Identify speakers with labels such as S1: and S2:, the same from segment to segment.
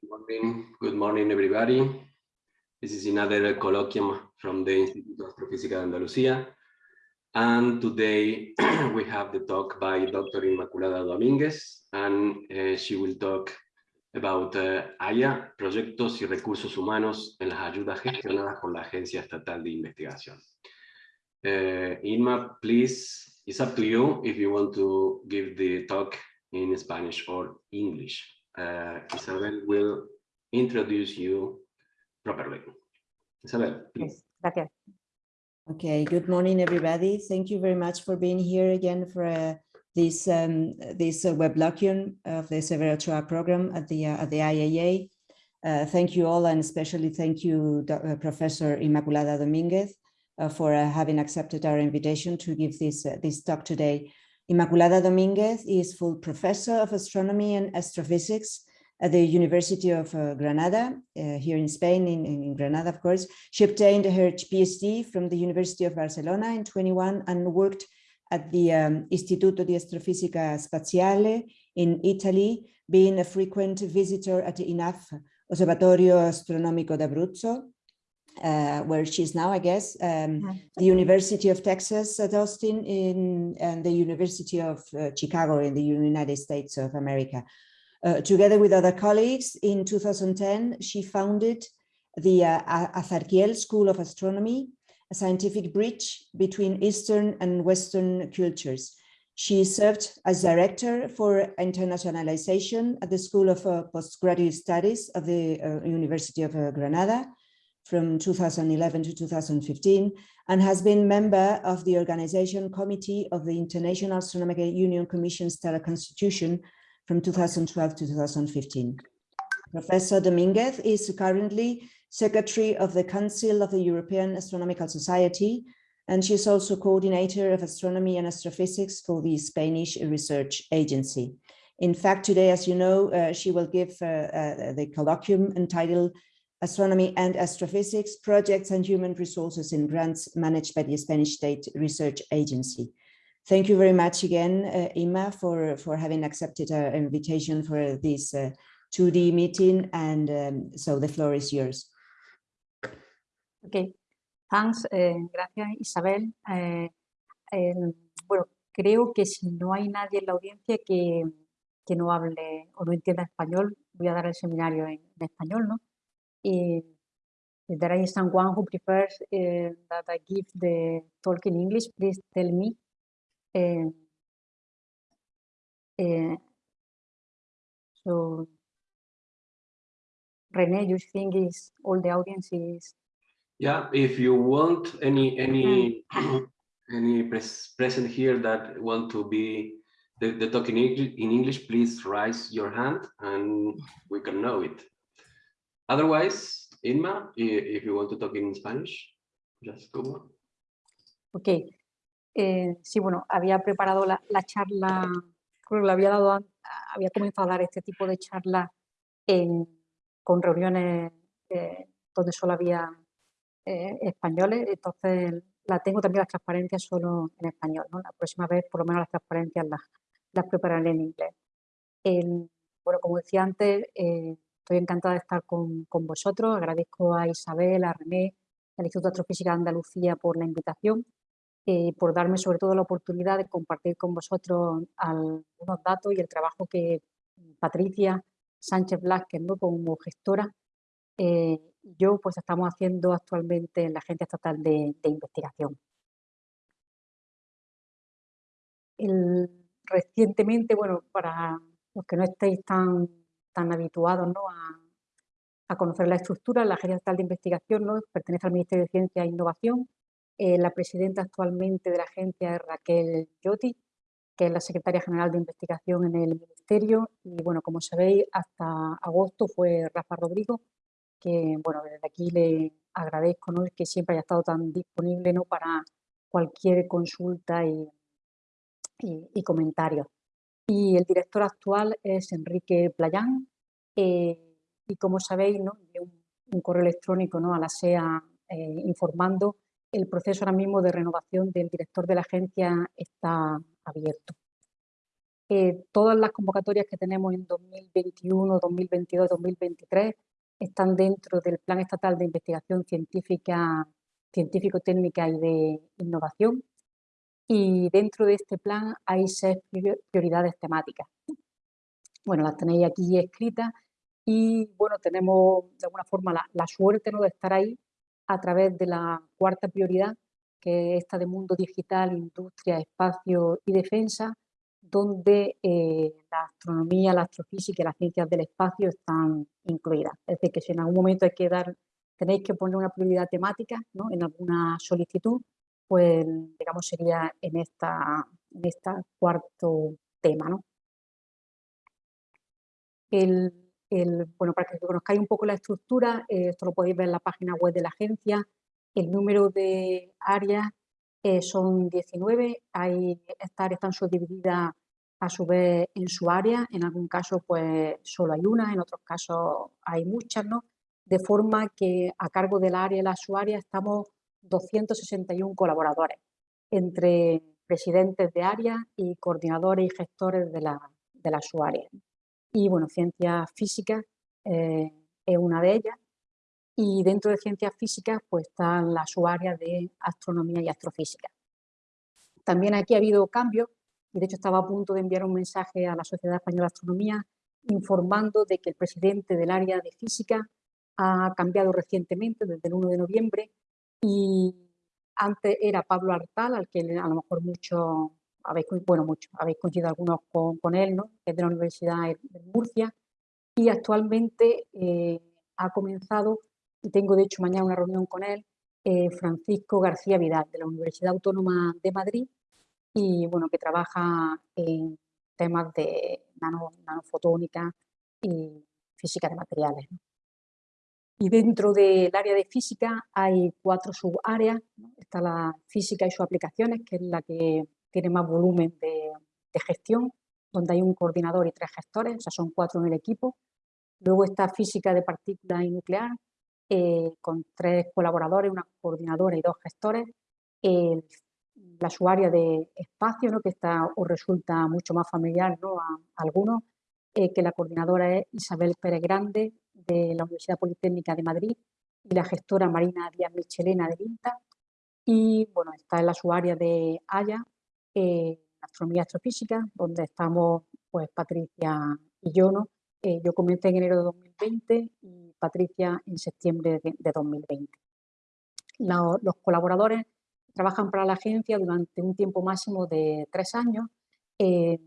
S1: Good morning, good morning everybody. This is another colloquium from the Instituto de Astrofísica de Andalucía. And today we have the talk by Dr. Inmaculada Domínguez, and uh, she will talk about uh, AYA, Proyectos y Recursos Humanos en las ayudas gestionadas por la Agencia Estatal de Investigación. Uh, Inma, please, it's up to you if you want to give the talk in Spanish or English. Uh, Isabel will introduce you properly. Isabel, please.
S2: Yes, Okay, good morning, everybody. Thank you very much for being here again for uh, this um, this uh, weblocution of the Severo Ochoa program at the uh, at the IAA. Uh, thank you all, and especially thank you, uh, Professor Immaculada Dominguez, uh, for having accepted our invitation to give this this talk today. Inmaculada Dominguez is full professor of astronomy and astrophysics at the University of uh, Granada, uh, here in Spain, in, in, Granada, of course. She obtained her PhD from the University of Barcelona in 21 and worked at the um, Istituto di Astrofisica Spaziale in Italy, being a frequent visitor at the INAF Osservatorio Astronomico d'Abruzzo, uh, where is now, I guess, um, the University of Texas at Austin in, and the University of uh, Chicago in the United States of America. Uh, together with other colleagues, in 2010, she founded the uh, Azarquiel School of Astronomy, a scientific bridge between Eastern and Western cultures. She served as director for internationalization at the School of uh, Postgraduate Studies of the uh, University of Granada from 2011 to 2015 and has been member of the organization committee of the International Astronomical Union Commission Stellar Constitution from 2012 to 2015. Professor Dominguez is currently Secretary of the Council of the European Astronomical Society, and she is also coordinator of astronomy and astrophysics for the Spanish Research Agency. In fact, today, as you know, uh, she will give uh, uh, the colloquium entitled Astronomy and Astrophysics, Projects and Human Resources in Grants Managed by the Spanish State Research Agency. Thank you very much again, uh, Ima, for, for having accepted our invitation for this uh, 2D meeting. And um, so the floor is yours.
S3: Okay, thanks. Eh, gracias, Isabel. Eh, eh, bueno, creo que si no hay nadie en la audiencia que, que no hable o no entienda español, voy a dar el seminario en, en español, ¿no? If there is someone who prefers uh, that I give the talk in English, please tell me so, Rene, you think is all the audience is?
S1: Yeah, if you want any any mm. any pres present here that want to be the, the talk in English, in English, please raise your hand and we can know it. Otherwise, Inma, if you want to talk in Spanish, just go.
S3: Okay, Eh, sí, bueno, había preparado la, charla, creo que le había dado, había comenzado a dar este tipo de charlas con reuniones eh, donde solo había eh, españoles, entonces la tengo también las transparencias solo en español, La próxima vez por lo menos las transparencias las, las prepararé en inglés. bueno, como decía antes, estoy encantada de estar con, con, vosotros, agradezco a Isabel, a René, al Instituto de Astrofísica de Andalucía por la invitación eh, por darme sobre todo la oportunidad de compartir con vosotros algunos datos y el trabajo que Patricia Sánchez Blasquez, ¿no? como gestora, eh, yo pues estamos haciendo actualmente en la Agencia Estatal de, Investigación. recientemente, bueno, para los que no estéis tan, tan habituados ¿no? a, conocer la estructura, la Agencia Estatal de Investigación ¿no? pertenece al Ministerio de Ciencia e Innovación eh, la presidenta actualmente de la agencia es Raquel Yotti, que es la secretaria general de investigación en el ministerio. Y bueno, como sabéis, hasta agosto fue Rafa Rodrigo, que bueno, desde aquí le agradezco ¿no? que siempre haya estado tan disponible ¿no? para cualquier consulta y, y, comentario. Y el director actual es Enrique Playán. Eh, y como sabéis, ¿no? un, correo electrónico ¿no? a la SEA eh, informando el proceso ahora mismo de renovación del director de la agencia está abierto. eh, todas las convocatorias que tenemos en 2021, 2022, 2023 están dentro del Plan Estatal de Investigación Científica, Científico-Técnica y de Innovación. Y dentro de este plan hay seis prioridades temáticas. Bueno, las tenéis aquí escritas y bueno, tenemos de alguna forma la, suerte ¿no? de estar ahí a través de la cuarta prioridad, que es esta de mundo digital, industria, espacio y defensa, donde eh, la astronomía, la astrofísica y las ciencias del espacio están incluidas. Es decir, que si en algún momento hay que dar, tenéis que poner una prioridad temática ¿no? en alguna solicitud, pues digamos sería en esta, en esta cuarto tema. ¿no? El, el, bueno, para que conozcáis un poco la estructura, eh, esto lo podéis ver en la página web de la agencia, el número de áreas eh, son 19, hay, estas áreas están subdivididas a su vez en su área, en algún caso pues solo hay una, en otros casos hay muchas, ¿no? De forma que a cargo del área y la área estamos 261 colaboradores, entre presidentes de área y coordinadores y gestores de la, de su área. Y bueno, ciencias físicas eh, es una de ellas, y dentro de ciencias físicas pues están las subáreas de astronomía y astrofísica. También aquí ha habido cambios y de hecho estaba a punto de enviar un mensaje a la Sociedad Española de Astronomía informando de que el presidente del área de física ha cambiado recientemente desde el 1 de noviembre y antes era Pablo Artal, al que a lo mejor mucho habéis, bueno, mucho, habéis coincidido algunos con, él, ¿no? que es de la Universidad de Murcia, y actualmente eh, ha comenzado y tengo de hecho mañana una reunión con él, eh, Francisco García Vidal, de la Universidad Autónoma de Madrid, y bueno, que trabaja en temas de nano, nanofotónica y física de materiales. Y dentro del área de física hay cuatro subáreas. Está la física y sus aplicaciones, que es la que tiene más volumen de, de, gestión, donde hay un coordinador y tres gestores, o sea, son cuatro en el equipo. Luego está física de partículas y nuclear, eh, con tres colaboradores, una coordinadora y dos gestores. la su área de espacio, ¿no? que está, os resulta mucho más familiar ¿no? a, algunos, eh, que la coordinadora es Isabel Pérez Grande de la Universidad Politécnica de Madrid y la gestora Marina Díaz Michelena de INTA. Y bueno, está en la su área de Haya, eh, Astronomía Astrofísica, donde estamos pues Patricia y yo, ¿no? Eh, yo comencé en enero de 2020 y Patricia en septiembre de, 2020. los colaboradores trabajan para la agencia durante un tiempo máximo de tres años eh,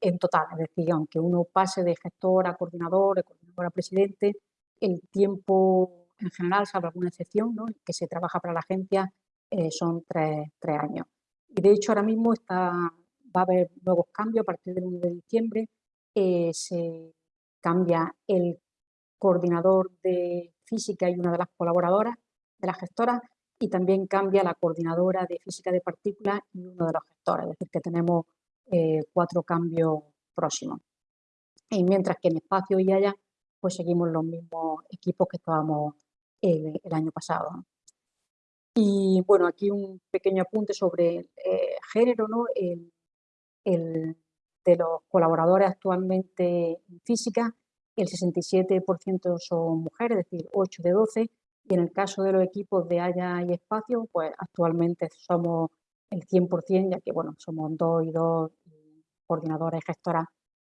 S3: en total, es decir, aunque uno pase de gestor a coordinador, de coordinador a presidente, el tiempo en general, salvo alguna excepción, que se trabaja para la agencia, eh, son tres, años. Y de hecho ahora mismo está, va a haber nuevos cambios a partir del 1 de diciembre. se cambia el coordinador de física y una de las colaboradoras de la gestora y también cambia la coordinadora de física de partículas y uno de los gestores, es decir, que tenemos eh, cuatro cambios próximos. Y mientras que en espacio y allá, pues seguimos los mismos equipos que estábamos el, año pasado. Y bueno, aquí un pequeño apunte sobre eh, género, ¿no? el, de los colaboradores actualmente en física, el 67% son mujeres, es decir, 8 de 12, y en el caso de los equipos de Haya y Espacio, pues actualmente somos el 100%, ya que bueno, somos dos y dos coordinadoras y gestoras,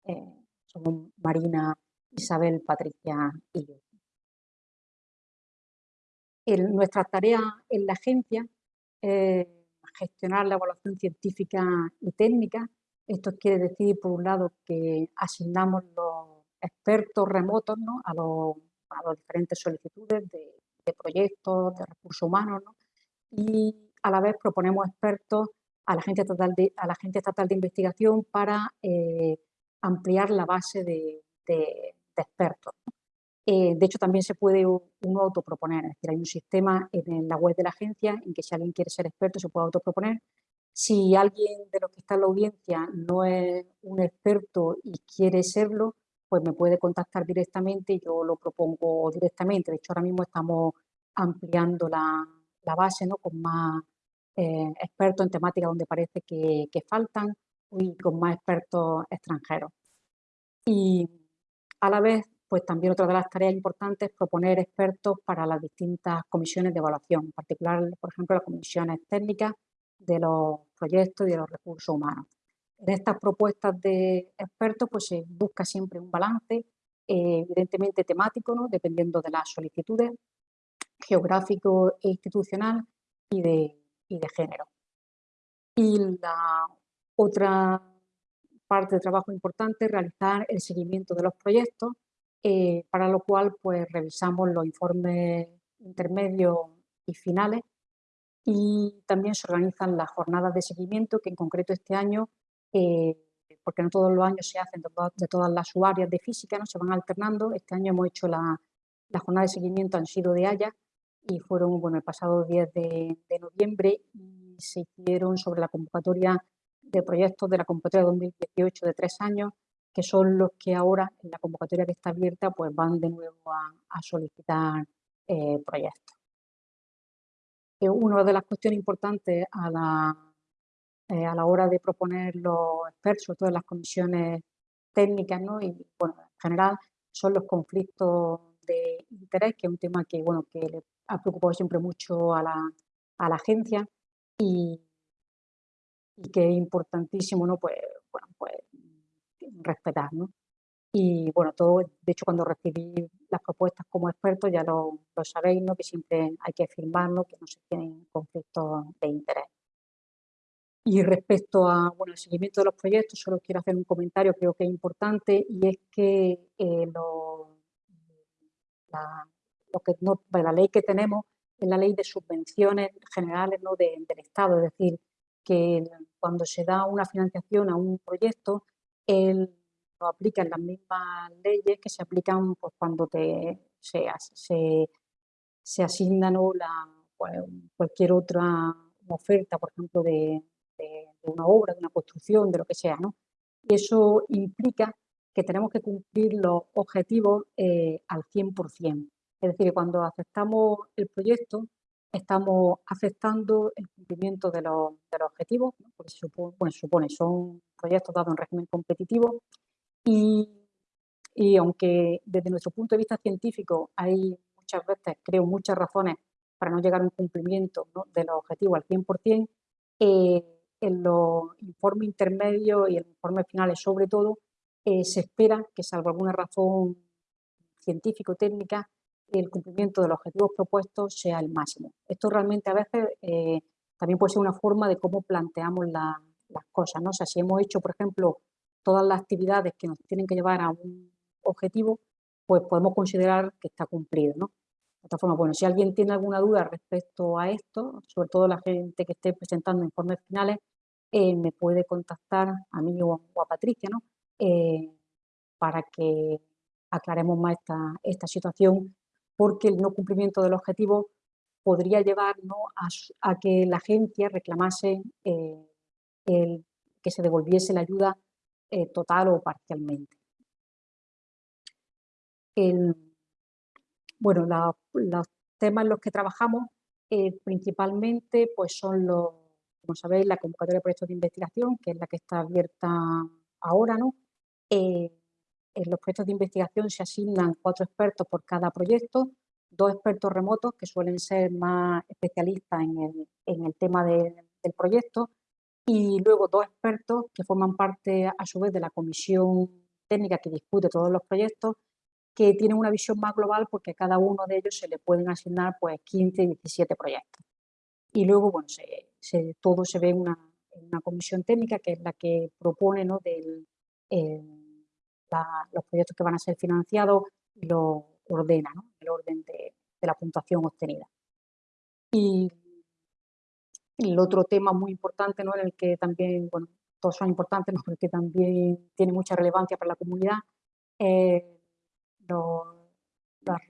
S3: eh, somos Marina, Isabel, Patricia y yo. nuestra tarea en la agencia es gestionar la evaluación científica y técnica esto quiere decir, por un lado, que asignamos los expertos remotos ¿no? a, los, las diferentes solicitudes de, proyectos, de recursos humanos, ¿no? y a la vez proponemos expertos a la Agencia Estatal de, a la Estatal de Investigación para eh, ampliar la base de, expertos. Eh, de hecho, también se puede uno autoproponer, es decir, hay un sistema en la web de la agencia en que si alguien quiere ser experto se puede autoproponer si alguien de los que está en la audiencia no es un experto y quiere serlo, pues me puede contactar directamente y yo lo propongo directamente. De hecho, ahora mismo estamos ampliando la, base ¿no? con más eh, expertos en temáticas donde parece que, faltan y con más expertos extranjeros. Y a la vez, pues también otra de las tareas importantes es proponer expertos para las distintas comisiones de evaluación, en particular, por ejemplo, las comisiones técnicas de los proyectos y de los recursos humanos. En estas propuestas de expertos pues se busca siempre un balance, eh, evidentemente temático, ¿no? dependiendo de las solicitudes, geográfico e institucional y de, y de género. Y la otra parte de trabajo importante es realizar el seguimiento de los proyectos, eh, para lo cual pues revisamos los informes intermedios y finales. Y también se organizan las jornadas de seguimiento que en concreto este año, eh, porque no todos los años se hacen de todas, las subáreas de física, no se van alternando, este año hemos hecho la, la jornada de seguimiento han sido de Haya y fueron bueno, el pasado 10 de, de noviembre y se hicieron sobre la convocatoria de proyectos de la convocatoria 2018 de tres años, que son los que ahora en la convocatoria que está abierta pues van de nuevo a, solicitar eh, proyectos. Eh, una de las cuestiones importantes a la, eh, a la hora de proponer los expertos, todas las comisiones técnicas ¿no? y bueno, en general son los conflictos de interés, que es un tema que, bueno, que le ha preocupado siempre mucho a la, a la agencia y, y que es importantísimo, ¿no? Pues, bueno, pues respetar, ¿no? Y bueno, todo, de hecho, cuando recibí las propuestas como experto, ya lo, lo sabéis, ¿no? Que siempre hay que firmarlo, que no se tienen conflictos de interés. Y respecto a, bueno, el seguimiento de los proyectos, solo quiero hacer un comentario, creo que es importante, y es que, eh, lo, la, lo que no, la ley que tenemos es la ley de subvenciones generales ¿no? del Estado, es decir, que cuando se da una financiación a un proyecto, él lo aplica en las mismas leyes que se aplican pues, cuando te, se, se, se asigna la, pues, cualquier otra oferta, por ejemplo, de, de, una obra, de una construcción, de lo que sea. ¿no? Y eso implica que tenemos que cumplir los objetivos eh, al 100%. Es decir, cuando aceptamos el proyecto, estamos aceptando el cumplimiento de los, objetivos, porque se supone, bueno, supone, son proyectos dados en régimen competitivo y, aunque desde nuestro punto de vista científico hay muchas veces, creo, muchas razones para no llegar a un cumplimiento de los objetivos al 100%, eh, en los informes intermedios y en los informes finales sobre todo, eh, se espera que salvo alguna razón científico-técnica, el cumplimiento de los objetivos propuestos sea el máximo. Esto realmente a veces eh, también puede ser una forma de cómo planteamos las cosas. ¿no? O sea, si hemos hecho, por ejemplo, todas las actividades que nos tienen que llevar a un objetivo, pues podemos considerar que está cumplido. ¿no? De otra forma, bueno, si alguien tiene alguna duda respecto a esto, sobre todo la gente que esté presentando informes finales, eh, me puede contactar a mí o, a Patricia, ¿no? Eh, para que aclaremos más esta, esta situación porque el no cumplimiento del objetivo podría llevarnos a, que la agencia reclamase eh, el, que se devolviese la ayuda eh, total o parcialmente. bueno, los temas en los que trabajamos eh, principalmente pues son los, como sabéis, la convocatoria de proyectos de investigación, que es la que está abierta ahora, ¿no? En los proyectos de investigación se asignan cuatro expertos por cada proyecto, dos expertos remotos que suelen ser más especialistas en el, tema del proyecto y luego dos expertos que forman parte a su vez de la comisión técnica que discute todos los proyectos que tienen una visión más global porque a cada uno de ellos se le pueden asignar pues 15, 17 proyectos. Y luego, bueno, se, todo se ve en una, una, comisión técnica que es la que propone ¿no? del, eh, los proyectos que van a ser financiados y lo ordena, el orden de, la puntuación obtenida. Y el otro tema muy importante, ¿no? en el que también, bueno, todos son importantes, ¿no? pero que también tiene mucha relevancia para la comunidad, los,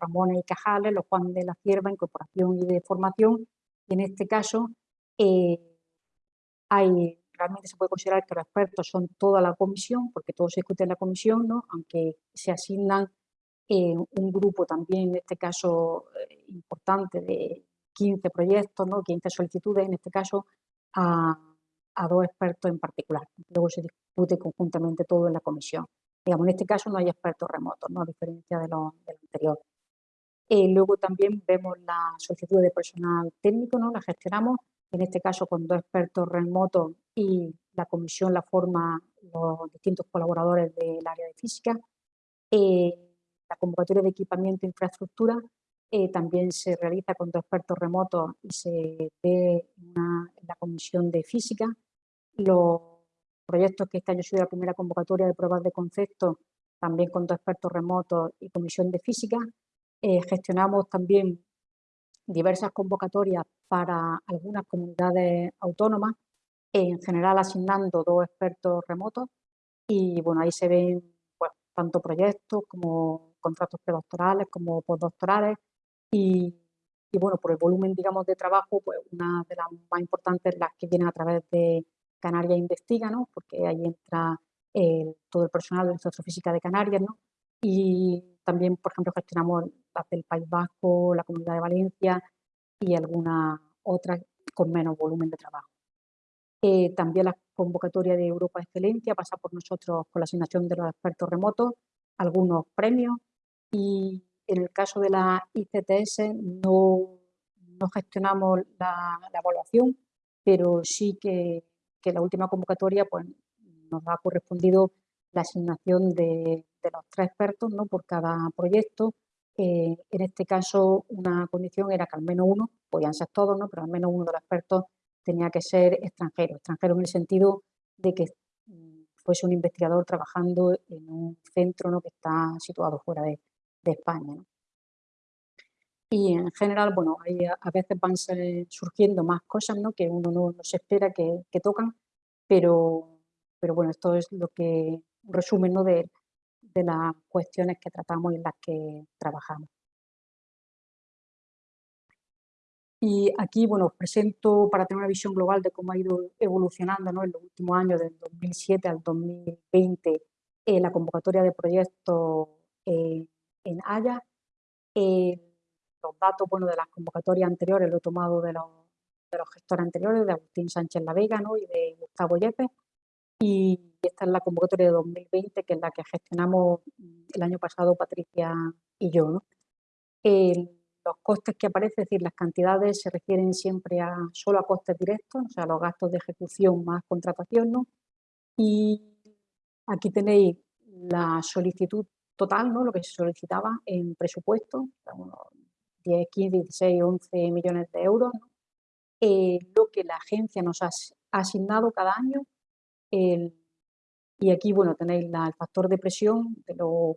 S3: Ramones y Cajales, los Juan de la Cierva, Incorporación y de Formación, y en este caso eh, hay realmente se puede considerar que los expertos son toda la comisión, porque todo se discute en la comisión, ¿no? aunque se asignan en un grupo también, en este caso eh, importante, de 15 proyectos, ¿no? 15 solicitudes, en este caso, a, a dos expertos en particular. Luego se discute conjuntamente todo en la comisión. Digamos, en este caso no hay expertos remotos, ¿no? a diferencia de lo, anterior. Eh, luego también vemos la solicitud de personal técnico, ¿no? la gestionamos, en este caso con dos expertos remotos y la comisión la forma los distintos colaboradores del área de física. Eh, la convocatoria de equipamiento e infraestructura eh, también se realiza con dos expertos remotos y se ve en la comisión de física. Los proyectos que este año sido la primera convocatoria de pruebas de concepto, también con dos expertos remotos y comisión de física. Eh, gestionamos también diversas convocatorias para algunas comunidades autónomas, en general asignando dos expertos remotos y bueno, ahí se ven tanto proyectos como contratos predoctorales como postdoctorales y, bueno, por el volumen, digamos, de trabajo, pues una de las más importantes, las que vienen a través de Canarias Investiga. Porque ahí entra todo el personal de la Física de Canarias, ¿no? Y también, por ejemplo, gestionamos las del País Vasco, la Comunidad de Valencia y algunas otras con menos volumen de trabajo. Eh, también la convocatoria de Europa Excelencia pasa por nosotros con la asignación de los expertos remotos, algunos premios y en el caso de la ICTS no, no gestionamos la, evaluación, pero sí que, que, la última convocatoria pues, nos ha correspondido la asignación de, de los tres expertos ¿no? por cada proyecto. Eh, en este caso, una condición era que al menos uno, podían ser todos, ¿no? pero al menos uno de los expertos tenía que ser extranjero. Extranjero en el sentido de que mm, fuese un investigador trabajando en un centro ¿no? que está situado fuera de, España. Y en general, bueno, hay, a veces van surgiendo más cosas ¿no? que uno no, se espera que, tocan, pero, pero bueno, esto es lo que, un resumen de las cuestiones que tratamos y en las que trabajamos. Y aquí, bueno, os presento para tener una visión global de cómo ha ido evolucionando ¿no? en los últimos años, del 2007 al 2020, eh, la convocatoria de proyectos eh, en Haya. Eh, los datos bueno, de las convocatorias anteriores lo he tomado de los, de los gestores anteriores, de Agustín Sánchez La Vega ¿no? y de Gustavo Yepes. Y esta es la convocatoria de 2020, que es la que gestionamos el año pasado Patricia y yo. ¿no? Los costes que aparecen, es decir, las cantidades se refieren siempre a solo a costes directos, o sea, los gastos de ejecución más contratación, ¿no? Y aquí tenéis la solicitud total, ¿no? lo que se solicitaba en presupuesto, 10, 15, 16, 11 millones de euros, eh, lo que la agencia nos ha asignado cada año. y aquí, bueno, tenéis el factor de presión de lo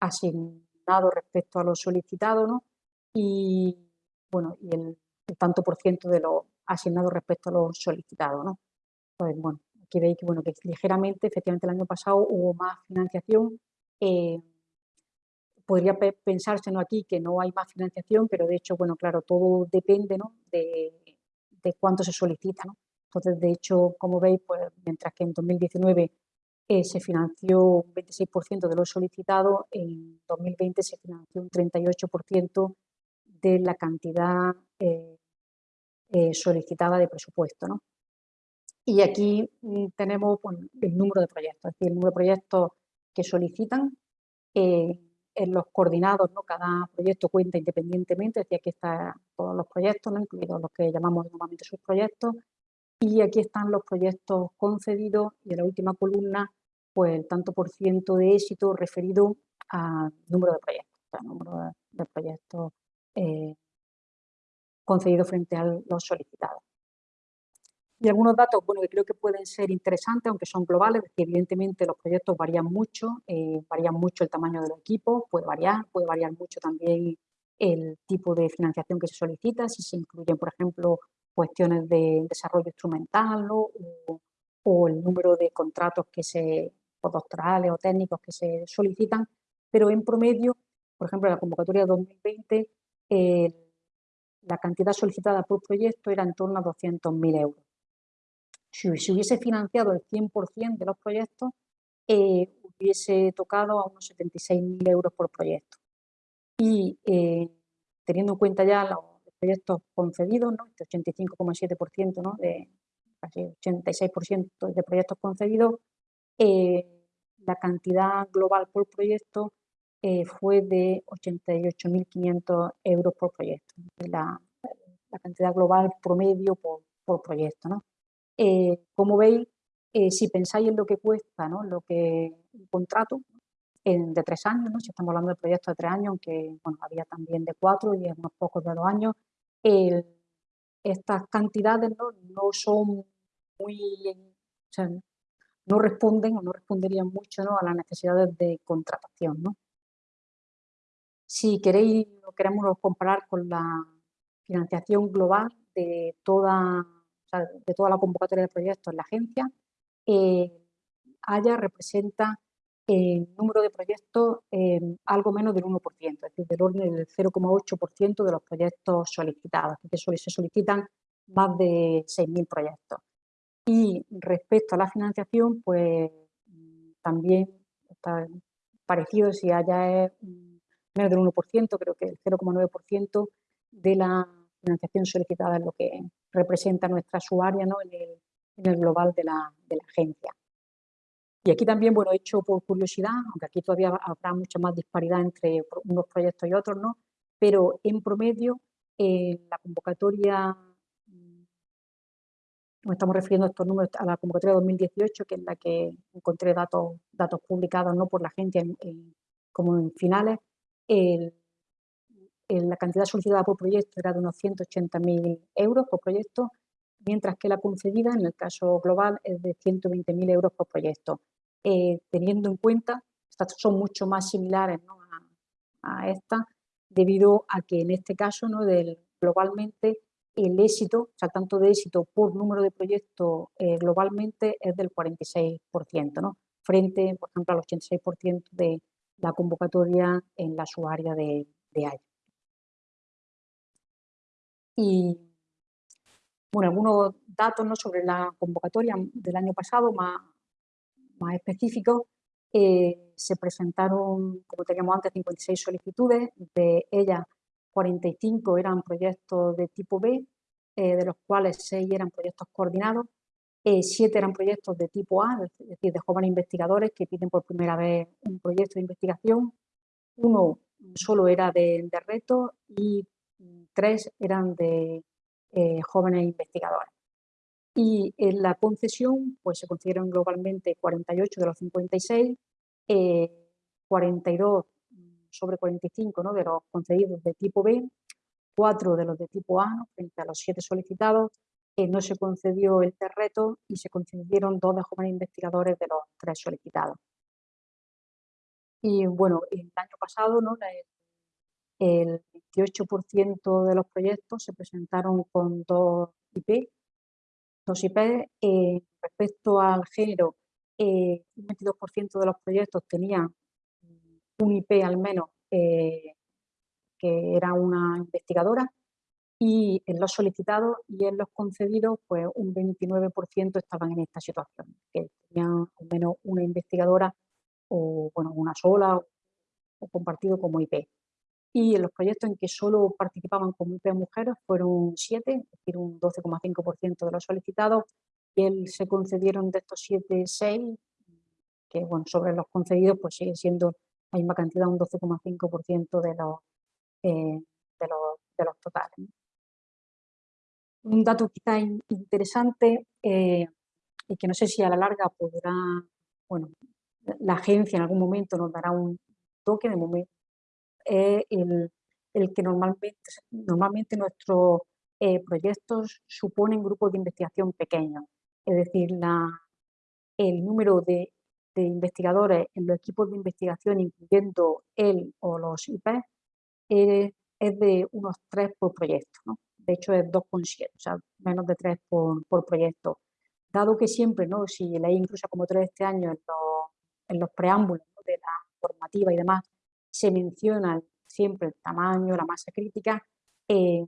S3: asignado respecto a lo solicitado, ¿no? Y, bueno, y el, tanto por ciento de lo asignado respecto a lo solicitado, ¿no? Pues, bueno, aquí veis que, bueno, que ligeramente, efectivamente, el año pasado hubo más financiación, eh, podría pensarse ¿no? aquí que no hay más financiación, pero de hecho, bueno, claro, todo depende ¿no? de, de, cuánto se solicita. ¿no? Entonces, de hecho, como veis, pues mientras que en 2019 eh, se financió un 26% de lo solicitado, en 2020 se financió un 38% de la cantidad eh, eh, solicitada de presupuesto. ¿no? Y aquí mm, tenemos el número de proyectos, es decir, el número de proyectos que solicitan en los coordinados, ¿no? cada proyecto cuenta independientemente, es decir, aquí están todos los proyectos, ¿no? incluidos los que llamamos normalmente subproyectos, y aquí están los proyectos concedidos y en la última columna, pues el tanto por ciento de éxito referido al número de proyectos, al número de, proyectos eh, concedidos frente a los solicitados. Y algunos datos bueno, que creo que pueden ser interesantes, aunque son globales, que evidentemente los proyectos varían mucho, eh, varían mucho el tamaño del equipo, puede variar, puede variar mucho también el tipo de financiación que se solicita, si se incluyen, por ejemplo, cuestiones de desarrollo instrumental o, el número de contratos que se, o técnicos que se solicitan, pero en promedio, por ejemplo, la convocatoria 2020, la cantidad solicitada por proyecto era en torno a 200.000 euros si se hubiese financiado el 100% de los proyectos, eh, hubiese tocado a unos 76.000 euros por proyecto. Y eh, teniendo en cuenta ya los proyectos concedidos, ¿no? este 85,7% ¿no? casi 86% de proyectos concedidos, eh, la cantidad global por proyecto eh, fue de 88.500 euros por proyecto, la, la, cantidad global promedio por, por proyecto. ¿no? como veis, si pensáis en lo que cuesta ¿no? lo que un contrato en, de tres años, ¿no? si estamos hablando de proyectos de tres años, aunque bueno, había también de cuatro y unos pocos de dos años, estas cantidades ¿no? no son muy, o sea, no responden o no responderían mucho ¿no? a las necesidades de contratación. ¿no? Si queréis queremos comparar con la financiación global de toda, de toda la convocatoria de proyectos en la agencia, eh, Haya representa el número de proyectos algo menos del 1%, es decir, del orden del 0,8% de los proyectos solicitados, que se solicitan más de 6.000 proyectos. Y respecto a la financiación, pues también está parecido, si haya es menos del 1%, creo que el 0,9% de la financiación solicitada es lo que representa nuestra usuaria ¿no? en, el, en, el, global de la, de la agencia. Y aquí también, bueno, he hecho por curiosidad, aunque aquí todavía habrá mucha más disparidad entre unos proyectos y otros, ¿no? Pero en promedio, eh, la convocatoria, mm, nos estamos refiriendo a estos números, a la convocatoria 2018, que es la que encontré datos, datos publicados ¿no? por la agencia como en finales, la cantidad solicitada por proyecto era de unos 180.000 euros por proyecto, mientras que la concedida en el caso global es de 120.000 euros por proyecto. Eh, teniendo en cuenta, estas son mucho más similares a, esta, debido a que en este caso, ¿no? Del, globalmente, el éxito, o sea, tanto de éxito por número de proyectos eh, globalmente es del 46%, ¿no? frente, por ejemplo, al 86% de la convocatoria en la usuaria de, de Y, bueno, algunos datos ¿no? sobre la convocatoria del año pasado, más, más específicos, eh, se presentaron, como teníamos antes, 56 solicitudes, de ellas 45 eran proyectos de tipo B, eh, de los cuales 6 eran proyectos coordinados, 7 eh, eran proyectos de tipo A, es decir, de jóvenes investigadores que piden por primera vez un proyecto de investigación, uno solo era de, de reto y tres eran de jóvenes investigadores. Y en la concesión, pues se concedieron globalmente 48 de los 56, 42 eh, sobre 45 ¿no? de los concedidos de tipo B, 4 de los de tipo A, frente a los 7 solicitados, no se concedió el terreto y se concedieron dos de jóvenes investigadores de los 3 solicitados. Y bueno, el año pasado ¿no? el 28% de los proyectos se presentaron con dos IP, dos IP, eh, respecto al género, eh, un 22% de los proyectos tenían un IP al menos eh, que era una investigadora y en los solicitados y en los concedidos pues un 29% estaban en esta situación, que tenían al menos una investigadora o bueno, una sola o compartido como IP y en los proyectos en que solo participaban como IP mujeres fueron siete, es decir, un 12,5% de los solicitados, y él se concedieron de estos siete, seis, que bueno, sobre los concedidos pues sigue siendo la misma cantidad, un 12,5% de los, eh, de, los, de los totales. Un dato quizá interesante eh, y que no sé si a la larga podrá, bueno, la agencia en algún momento nos dará un toque, de momento es el, el que normalmente, normalmente nuestros eh, proyectos suponen grupos de investigación pequeños. Es decir, la, el número de, de, investigadores en los equipos de investigación, incluyendo él o los IP, eh, es de unos 3 por proyecto. ¿no? De hecho, es 2,7, o sea, menos de 3 por, por, proyecto. Dado que siempre, ¿no? si leí incluso como 3 este año en los, preámbulos de la formativa y demás, se menciona siempre el tamaño, la masa crítica. Eh,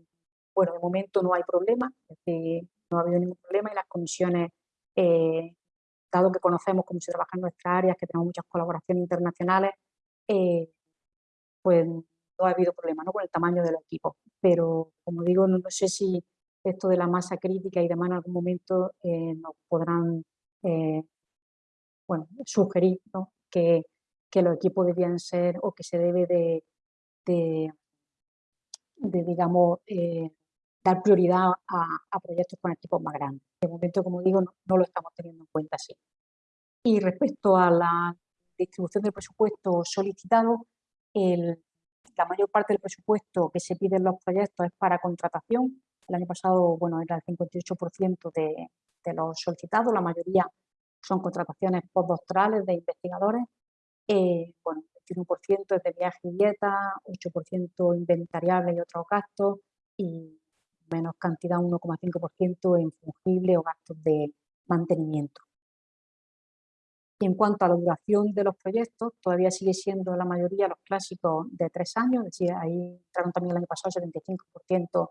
S3: bueno, de momento no hay problema, no ha habido ningún problema y las comisiones, eh, dado que conocemos cómo se trabaja en nuestras áreas, que tenemos muchas colaboraciones internacionales, eh, pues no ha habido problema ¿no? con el tamaño del equipo. Pero, como digo, no, sé si esto de la masa crítica y demás en algún momento eh, nos podrán eh, bueno, sugerir que, que, los equipos debían ser o que se debe de, de, digamos, eh, dar prioridad a, proyectos con equipos más grandes. De momento, como digo, no, lo estamos teniendo en cuenta así. Y respecto a la distribución del presupuesto solicitado, el, la mayor parte del presupuesto que se pide en los proyectos es para contratación, el año pasado, bueno, era el 58% de, los solicitados, la mayoría son contrataciones postdoctorales de investigadores. Eh, bueno, 21% es de viaje y dieta, 8% inventariable y otros gastos y menos cantidad, 1,5% en fungible o gastos de mantenimiento. En cuanto a la duración de los proyectos, todavía sigue siendo la mayoría los clásicos de tres años, es decir, ahí entraron también el año pasado 75%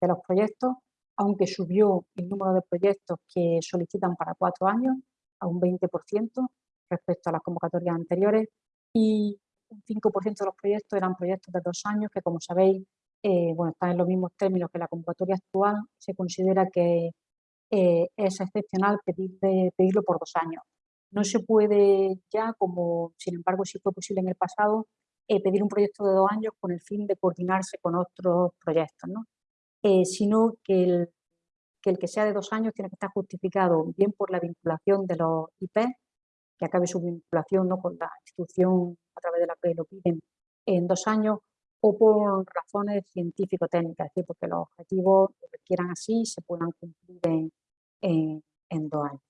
S3: de los proyectos, aunque subió el número de proyectos que solicitan para cuatro años a un 20% respecto a las convocatorias anteriores y un 5% de los proyectos eran proyectos de dos años que, como sabéis, eh, bueno, están en los mismos términos que la convocatoria actual. Se considera que eh, es excepcional pedirlo por dos años. No se puede ya, como sin embargo sí fue posible en el pasado, eh, pedir un proyecto de dos años con el fin de coordinarse con otros proyectos. ¿no? Eh, sino que el, que sea de dos años tiene que estar justificado bien por la vinculación de los IP, que acabe su vinculación ¿no? con la institución a través de la que lo piden en dos años, o por razones científico-técnicas, es decir, porque los objetivos requieran así se puedan cumplir en, en dos años.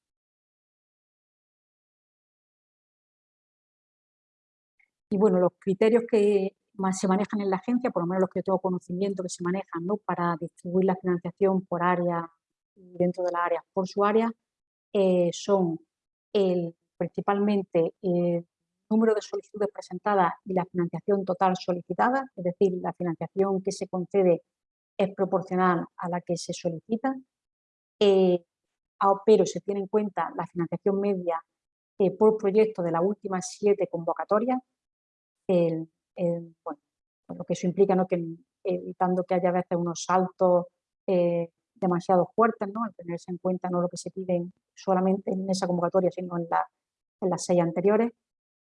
S3: Y bueno, los criterios que se manejan en la agencia, por lo menos los que yo tengo conocimiento que se manejan ¿no? para distribuir la financiación por área dentro de la área por su área, eh, son el, principalmente el número de solicitudes presentadas y la financiación total solicitada, es decir, la financiación que se concede es proporcional a la que se solicita, eh, pero se tiene en cuenta la financiación media eh, por proyecto de las últimas siete convocatorias, el, bueno, lo que eso implica, ¿no? que evitando que haya a veces unos saltos eh, demasiado fuertes, ¿no? al tenerse en cuenta no lo que se pide solamente en esa convocatoria, sino en, la, en las seis anteriores.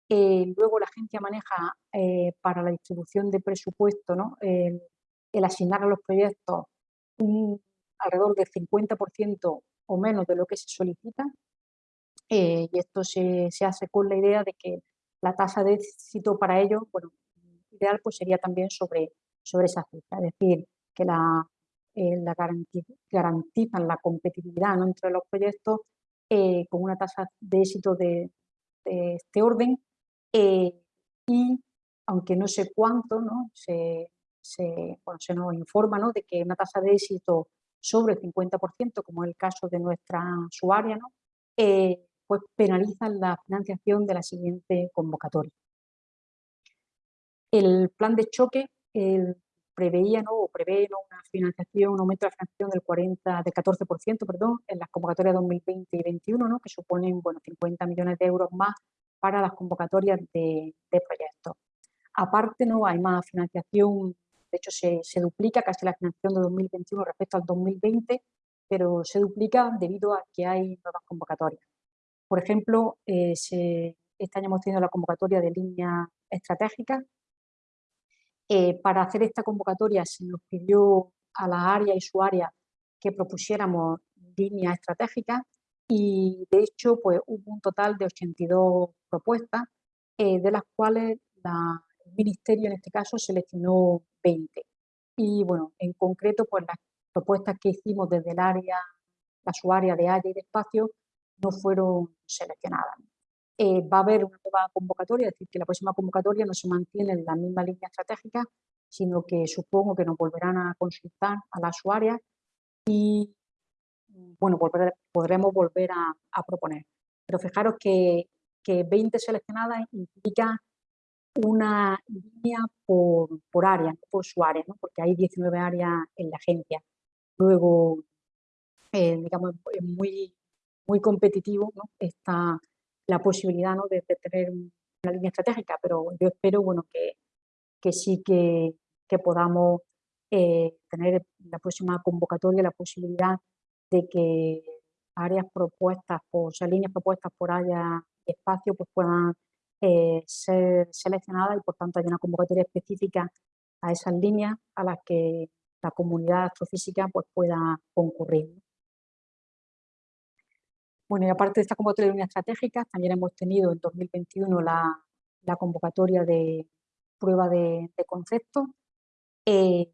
S3: Eh, luego la agencia maneja eh, para la distribución de presupuesto ¿no? el, asignar a los proyectos un, alrededor del 50% o menos de lo que se solicita y esto se, se, hace con la idea de que la tasa de éxito para ello, bueno, ideal pues sería también sobre, sobre esa cifra, es decir, que la, eh, garantizan la competitividad entre los proyectos eh, con una tasa de éxito de, este orden eh, y aunque no sé cuánto, ¿no? Se, se, se nos informa ¿no? de que una tasa de éxito sobre el 50%, como es el caso de nuestra usuaria, ¿no? Pues penalizan la financiación de la siguiente convocatoria. El plan de choque preveía ¿no? o prevé una financiación, un aumento de la financiación del, 40, del 14% perdón, en las convocatorias 2020 y 2021, ¿no? que suponen bueno, 50 millones de euros más para las convocatorias de, proyectos. Aparte, ¿no? hay más financiación, de hecho se, se, duplica casi la financiación de 2021 respecto al 2020, pero se duplica debido a que hay nuevas convocatorias. Por ejemplo, eh, se, este año hemos tenido la convocatoria de línea estratégica eh, para hacer esta convocatoria se nos pidió a la área y su área que propusiéramos líneas estratégicas y de hecho pues hubo un total de 82 propuestas, eh, de las cuales el Ministerio en este caso seleccionó 20. Y bueno, en concreto pues las propuestas que hicimos desde el área, la su área de área y de espacio no fueron seleccionadas. Eh, va a haber una nueva convocatoria, es decir, que la próxima convocatoria no se mantiene en la misma línea estratégica, sino que supongo que nos volverán a consultar a las usuarias y bueno, podremos volver a, proponer. Pero fijaros que, que 20 seleccionadas implica una línea por, por área, por su área, ¿no? porque hay 19 áreas en la agencia. Luego, eh, digamos, es muy, muy competitivo ¿no? esta, la posibilidad ¿no? de, tener una línea estratégica, pero yo espero bueno, que, que sí que, que podamos eh, tener la próxima convocatoria la posibilidad de que áreas propuestas, por, o sea, líneas propuestas por haya espacio, pues puedan eh, ser seleccionadas y por tanto hay una convocatoria específica a esas líneas a las que la comunidad astrofísica pues, pueda concurrir. Bueno, y aparte de esta convocatoria de líneas estratégicas, también hemos tenido en 2021 la, la convocatoria de prueba de, concepto. Eh,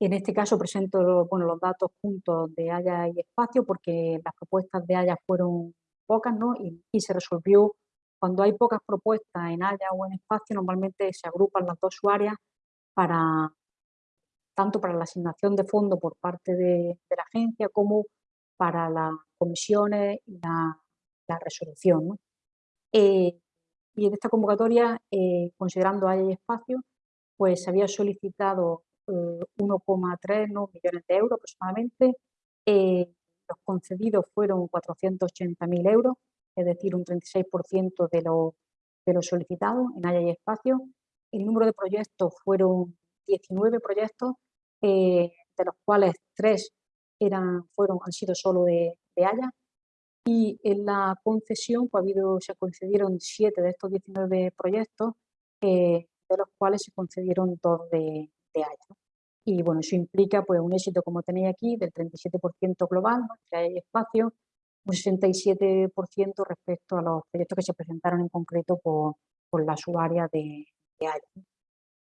S3: en este caso presento bueno, los datos juntos de Haya y Espacio porque las propuestas de Haya fueron pocas ¿no? y, se resolvió, cuando hay pocas propuestas en Haya o en Espacio, normalmente se agrupan las dos áreas para, tanto para la asignación de fondos por parte de, la agencia como para las comisiones y la, resolución. Eh, y en esta convocatoria, eh, considerando hay espacio, pues se había solicitado 1,3 eh, millones de euros aproximadamente. los concedidos fueron 480.000 euros, es decir, un 36% de lo, de lo solicitado en Haya y Espacio. El número de proyectos fueron 19 proyectos eh, de los cuales tres eran, fueron, han sido solo de, de Haya. Y en la concesión pues, ha habido, se concedieron siete de estos 19 proyectos, eh, de los cuales se concedieron dos de, de Haya. Y bueno, eso implica pues, un éxito, como tenéis aquí, del 37% global, que hay espacio, un 67% respecto a los proyectos que se presentaron en concreto por, por la subárea de, de Haya.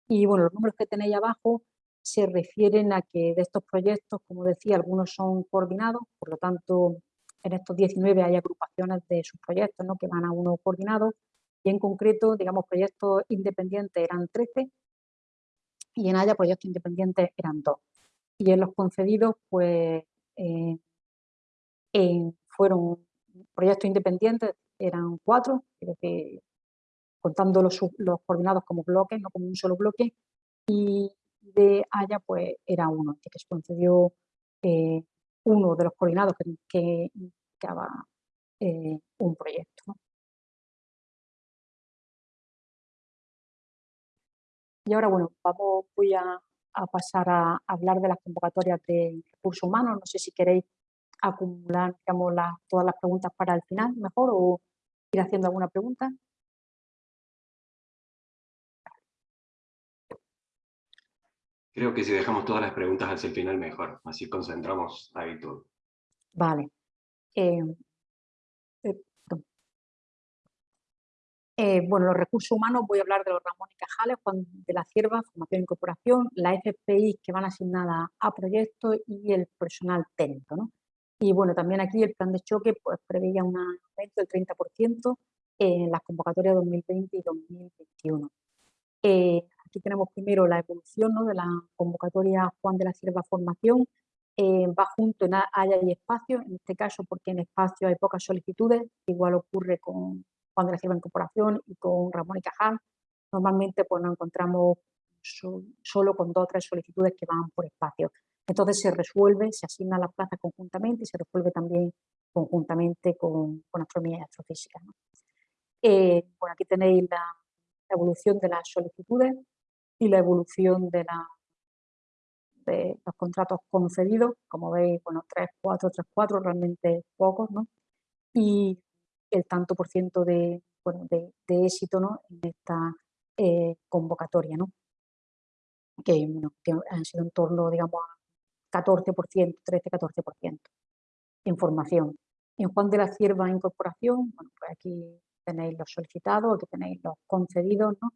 S3: Y bueno, los números que tenéis abajo se refieren a que de estos proyectos, como decía, algunos son coordinados, por lo tanto, en estos 19 hay agrupaciones de sus proyectos ¿no? que van a uno coordinado, y en concreto, digamos, proyectos independientes eran 13 y en Haya proyectos independientes eran 2. Y en los concedidos, pues, eh, fueron proyectos independientes, eran 4, contando los, los coordinados como bloques, no como un solo bloque, y de Haya pues era uno, que se concedió eh, uno de los coordinados que, que indicaba eh, un proyecto. Y ahora, bueno, vamos, voy a, pasar a hablar de las convocatorias de recursos humanos. No sé si queréis acumular digamos, todas las preguntas para el final mejor o ir haciendo alguna pregunta.
S1: Creo que si dejamos todas las preguntas hacia el final mejor, así concentramos ahí todo.
S3: Vale. Eh, eh, eh, bueno, los recursos humanos, voy a hablar de los Ramón y Cajales, de la Cierva, Formación e Incorporación, la FPI que van asignadas a proyectos y el personal técnico. ¿no? Y bueno, también aquí el plan de choque pues, preveía un aumento del 30% en las convocatorias 2020 y 2021. Aquí tenemos primero la evolución de la convocatoria Juan de la Sierva Formación. Eh, va junto en Haya y Espacio, en este caso porque en Espacio hay pocas solicitudes, igual ocurre con Juan de la Sierva Incorporación y con Ramón y Cajal. Normalmente pues, nos encontramos solo con dos o tres solicitudes que van por espacio. Entonces se resuelve, se asigna las plazas conjuntamente y se resuelve también conjuntamente con, con astronomía y astrofísica. Eh, bueno, aquí tenéis la evolución de las solicitudes y la evolución de, la, de los contratos concedidos, como veis, bueno, 3, 4, 3, 4, realmente pocos, ¿no? Y el tanto por ciento de, bueno, de, de éxito ¿no? en esta eh, convocatoria, ¿no? Que, bueno, que han sido en torno, digamos, a 14%, 13-14% en formación. En Juan de la Cierva Incorporación, bueno, pues aquí tenéis los solicitados, aquí tenéis los concedidos, ¿no?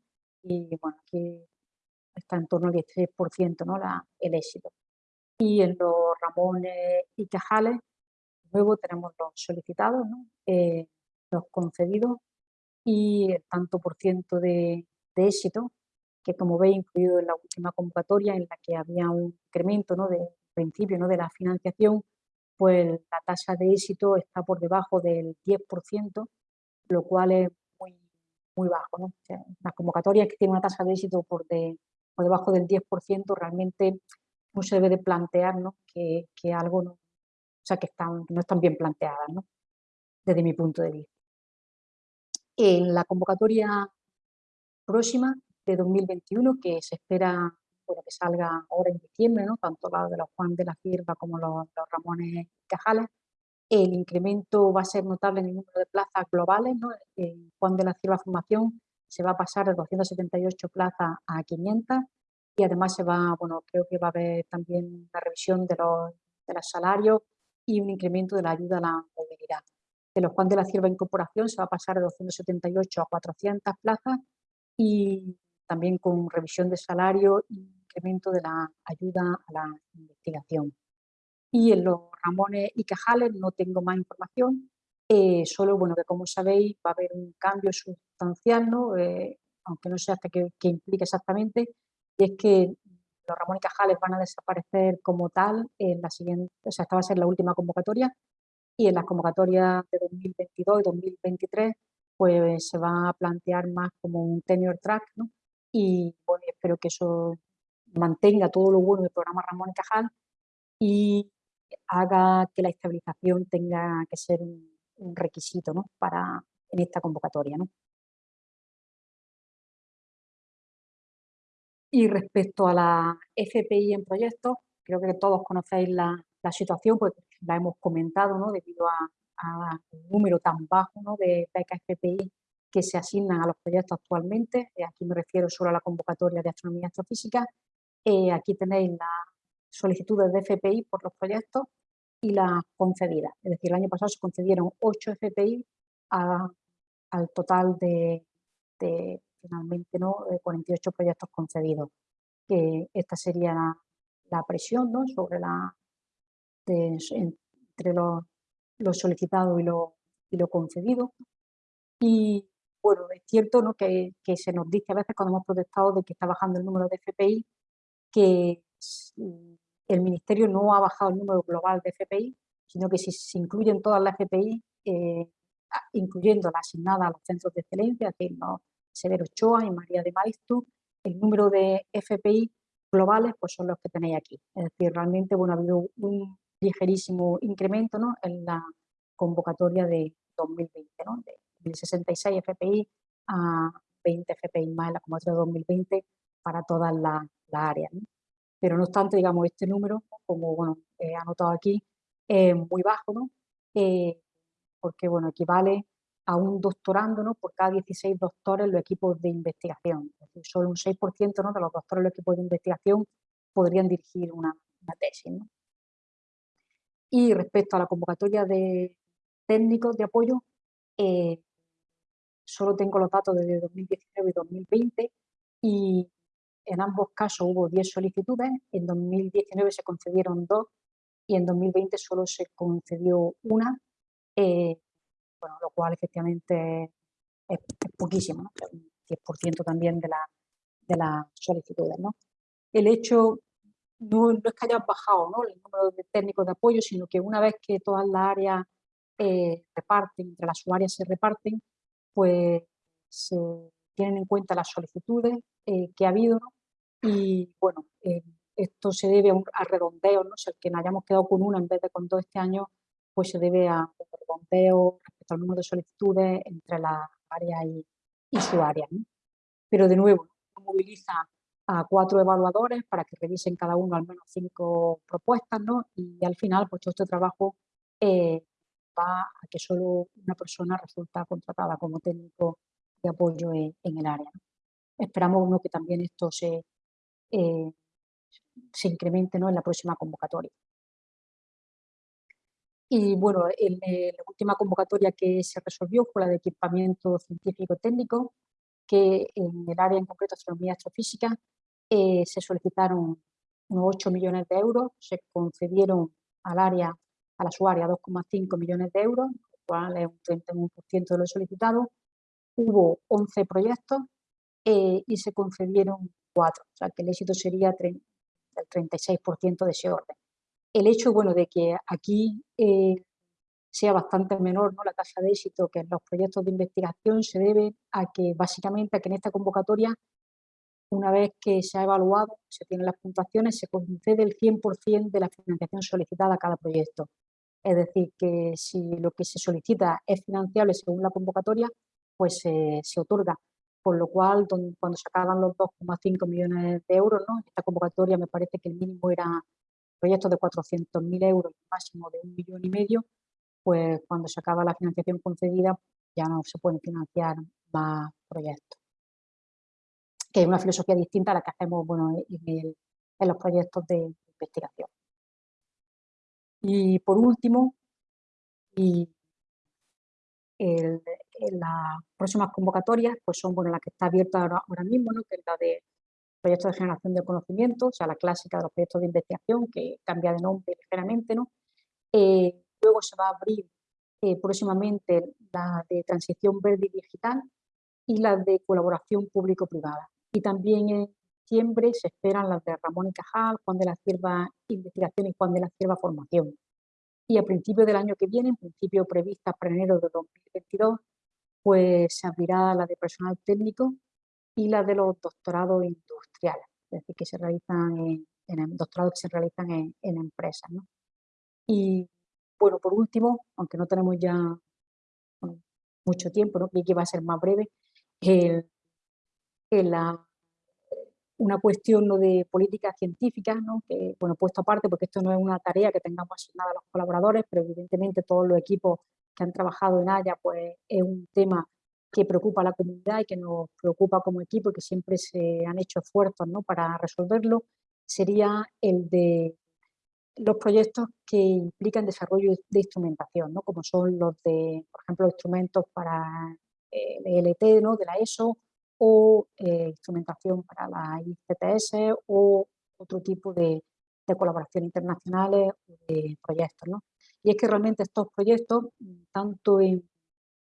S3: Y bueno, aquí está en torno al 16% ¿no? La, el éxito. Y en los Ramones y Cajales, luego tenemos los solicitados, ¿no? eh, los concedidos y el tanto por ciento de, de, éxito, que como veis incluido en la última convocatoria en la que había un incremento ¿no? de principio ¿no? de la financiación, pues la tasa de éxito está por debajo del 10%, lo cual es muy, muy bajo. ¿no? O sea, las convocatorias que tienen una tasa de éxito por, de, por debajo del 10%, realmente no se debe de plantear que, que, algo no, o sea, que, están, no están bien planteadas, ¿no? desde mi punto de vista. En la convocatoria próxima de 2021, que se espera bueno, que salga ahora en diciembre, ¿no? tanto la de los Juan de la Cierva como los, los Ramones Cajales. El incremento va a ser notable en el número de plazas globales. ¿no? En Juan de la Cierva Formación se va a pasar de 278 plazas a 500 y además se va, bueno, creo que va a haber también la revisión de los, de los salarios y un incremento de la ayuda a la movilidad. De los Juan de la Cierva Incorporación se va a pasar de 278 a 400 plazas y también con revisión de salario y incremento de la ayuda a la investigación. Y en los Ramones y Cajales no tengo más información, eh, solo bueno que como sabéis va a haber un cambio sustancial, ¿no? Eh, aunque no sé hasta qué, qué, implica exactamente, y es que los Ramones y Cajales van a desaparecer como tal en la siguiente, o sea, esta va a ser la última convocatoria, y en las convocatorias de 2022 y 2023 pues se va a plantear más como un tenure track, ¿no? Y bueno, espero que eso mantenga todo lo bueno del programa Ramón y Cajal y haga que la estabilización tenga que ser un, un requisito ¿no? para en esta convocatoria. ¿no? Y respecto a la FPI en proyectos, creo que todos conocéis la, la situación, pues la hemos comentado, ¿no? debido a, a un número tan bajo ¿no? de becas FPI que se asignan a los proyectos actualmente. Eh, aquí me refiero solo a la convocatoria de astronomía astrofísica. Eh, aquí tenéis las solicitudes de FPI por los proyectos y las concedidas. Es decir, el año pasado se concedieron 8 FPI al total de, de, finalmente ¿no? 48 proyectos concedidos. Que esta sería la, la presión ¿no? sobre la, de, entre los, lo solicitado y lo, y lo concedido. Y bueno, es cierto ¿no? que, que, se nos dice a veces cuando hemos protestado de que está bajando el número de FPI, que el Ministerio no ha bajado el número global de FPI, sino que si se incluyen todas las FPI, eh, incluyendo la asignada a los centros de excelencia, que ¿no? Severo Ochoa y María de Maiztu, el número de FPI globales pues son los que tenéis aquí. Es decir, realmente bueno, ha habido un ligerísimo incremento ¿no? en la convocatoria de 2020, ¿no? de 66 FPI a 20 FPI más en la convocatoria de 2020 para todas las la áreas. Pero no obstante, digamos, este número, como bueno, he anotado aquí, es muy bajo, ¿no? Eh, porque bueno, equivale a un doctorando ¿no? por cada 16 doctores en los equipos de investigación. Solo un 6% ¿no? de los doctores en los equipos de investigación podrían dirigir una, tesis. Y respecto a la convocatoria de técnicos de apoyo, eh, solo tengo los datos de 2019 y 2020 y en ambos casos hubo 10 solicitudes, en 2019 se concedieron dos y en 2020 solo se concedió una, eh, bueno, lo cual efectivamente es, poquísimo, ¿no? un 10% también de, la, de las solicitudes. ¿no? El hecho no, es que haya bajado ¿no? el número de técnicos de apoyo, sino que una vez que todas las áreas eh, reparten, entre las áreas se reparten, pues se tienen en cuenta las solicitudes eh, que ha habido. Y bueno, eh, esto se debe a, un, redondeo, ¿no? o sea, que nos hayamos quedado con una en vez de con dos este año, pues se debe a un redondeo respecto al número de solicitudes entre las áreas y, su área. ¿no? Pero de nuevo, moviliza a cuatro evaluadores para que revisen cada uno al menos cinco propuestas, ¿no? Y al final, pues todo este trabajo eh, va a que solo una persona resulta contratada como técnico de apoyo en, el área. ¿no? Esperamos ¿no? que también esto se, eh, se incremente ¿no? en la próxima convocatoria. Y bueno, en, en la última convocatoria que se resolvió fue la de equipamiento científico-técnico, que en el área en concreto astronomía astrofísica eh, se solicitaron unos 8 millones de euros, se concedieron al área, a la usuaria 2,5 millones de euros, lo cual es un 31% de lo solicitado. Hubo 11 proyectos eh, y se concedieron 4, o sea que el éxito sería del 36% de ese orden. El hecho, bueno, de que aquí eh, sea bastante menor ¿no? la tasa de éxito que en los proyectos de investigación se debe a que básicamente a que en esta convocatoria una vez que se ha evaluado, se tienen las puntuaciones, se concede el 100% de la financiación solicitada a cada proyecto. Es decir, que si lo que se solicita es financiable según la convocatoria, pues eh, se otorga Por lo cual, cuando se acaban los 2,5 millones de euros, ¿no? esta convocatoria me parece que el mínimo era proyectos de 400.000 euros, máximo de un millón y medio, pues cuando se acaba la financiación concedida ya no se pueden financiar más proyectos. Que es una filosofía distinta a la que hacemos bueno, en, los proyectos de investigación. Y por último, el, las próximas convocatorias pues son bueno, las que está abierta ahora, mismo, ¿no? que es la de proyectos de generación de conocimiento, o sea, la clásica de los proyectos de investigación, que cambia de nombre ligeramente, ¿no? Eh, luego se va a abrir eh, próximamente la de transición verde y digital y la de colaboración público-privada. Y también en diciembre se esperan las de Ramón y Cajal, Juan de la Cierva Investigación y Juan de la Cierva Formación. Y a principios del año que viene, en principio prevista para enero de 2022, pues se abrirá la de personal técnico y la de los doctorados industriales, es decir, que se realizan en, en doctorados que se realizan en, en empresas. ¿no? Y bueno, por último, aunque no tenemos ya mucho tiempo, ¿no? que va a ser más breve, la, una cuestión ¿no? de políticas científicas, ¿no? que, bueno, puesto aparte, porque esto no es una tarea que tengamos asignada a los colaboradores, pero evidentemente todos los equipos que han trabajado en Haya, pues es un tema que preocupa a la comunidad y que nos preocupa como equipo y que siempre se han hecho esfuerzos ¿no? para resolverlo, sería el de los proyectos que implican desarrollo de instrumentación, ¿no? como son los de, por ejemplo, instrumentos para el ELT ¿no? de la ESO o eh, instrumentación para la ICTS o otro tipo de, de colaboración internacionales o de proyectos. ¿no? Y es que realmente estos proyectos, tanto en,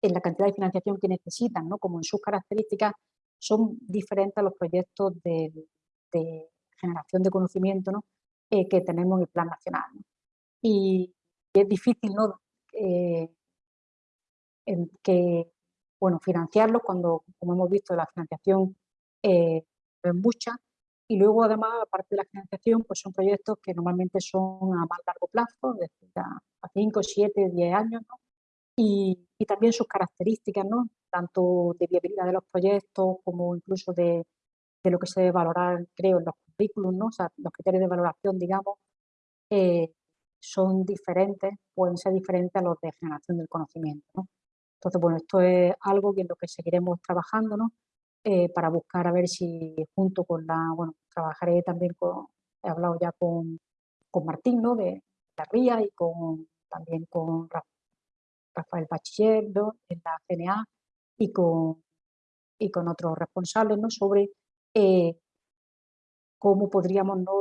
S3: en la cantidad de financiación que necesitan ¿no? como en sus características, son diferentes a los proyectos de, generación de conocimiento ¿no? Eh, que tenemos en el plan nacional. Y, es difícil ¿no? Eh, que, bueno, financiarlos cuando, como hemos visto, la financiación eh, es mucha. Y luego, además, aparte de la financiación, pues son proyectos que normalmente son a más largo plazo, es decir, a 5, 7, 10 años, ¿no? y, y, también sus características, ¿no? tanto de viabilidad de los proyectos como incluso de, de lo que se debe valorar, creo, en los currículum, ¿no? o sea, los criterios de valoración, digamos, eh, son diferentes, pueden ser diferentes a los de generación del conocimiento. ¿no? Entonces, bueno, esto es algo en lo que seguiremos trabajando, ¿no? Eh, para buscar a ver si junto con la, bueno, trabajaré también con, he hablado ya con, con Martín, ¿no? De la RIA y con, también con Rafael Bachiller, En la CNA y con, y con otros responsables, ¿no? Sobre eh, cómo podríamos ¿no?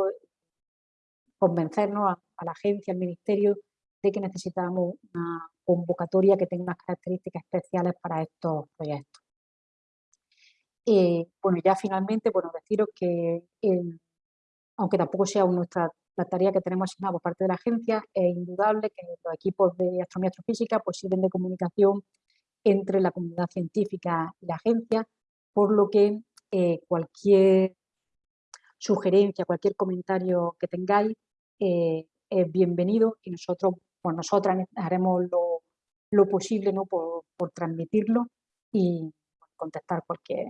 S3: convencernos a, la agencia, al ministerio, de que necesitamos una convocatoria que tenga unas características especiales para estos proyectos. Eh, bueno, ya finalmente, bueno, deciros que aunque tampoco sea nuestra la tarea que tenemos asignada por parte de la agencia, es indudable que los equipos de astronomía astrofísica pues, sirven de comunicación entre la comunidad científica y la agencia, por lo que eh, cualquier sugerencia, cualquier comentario que tengáis eh, es bienvenido y nosotros, pues nosotras haremos lo, lo posible ¿no? por, por, transmitirlo y contestar cualquier,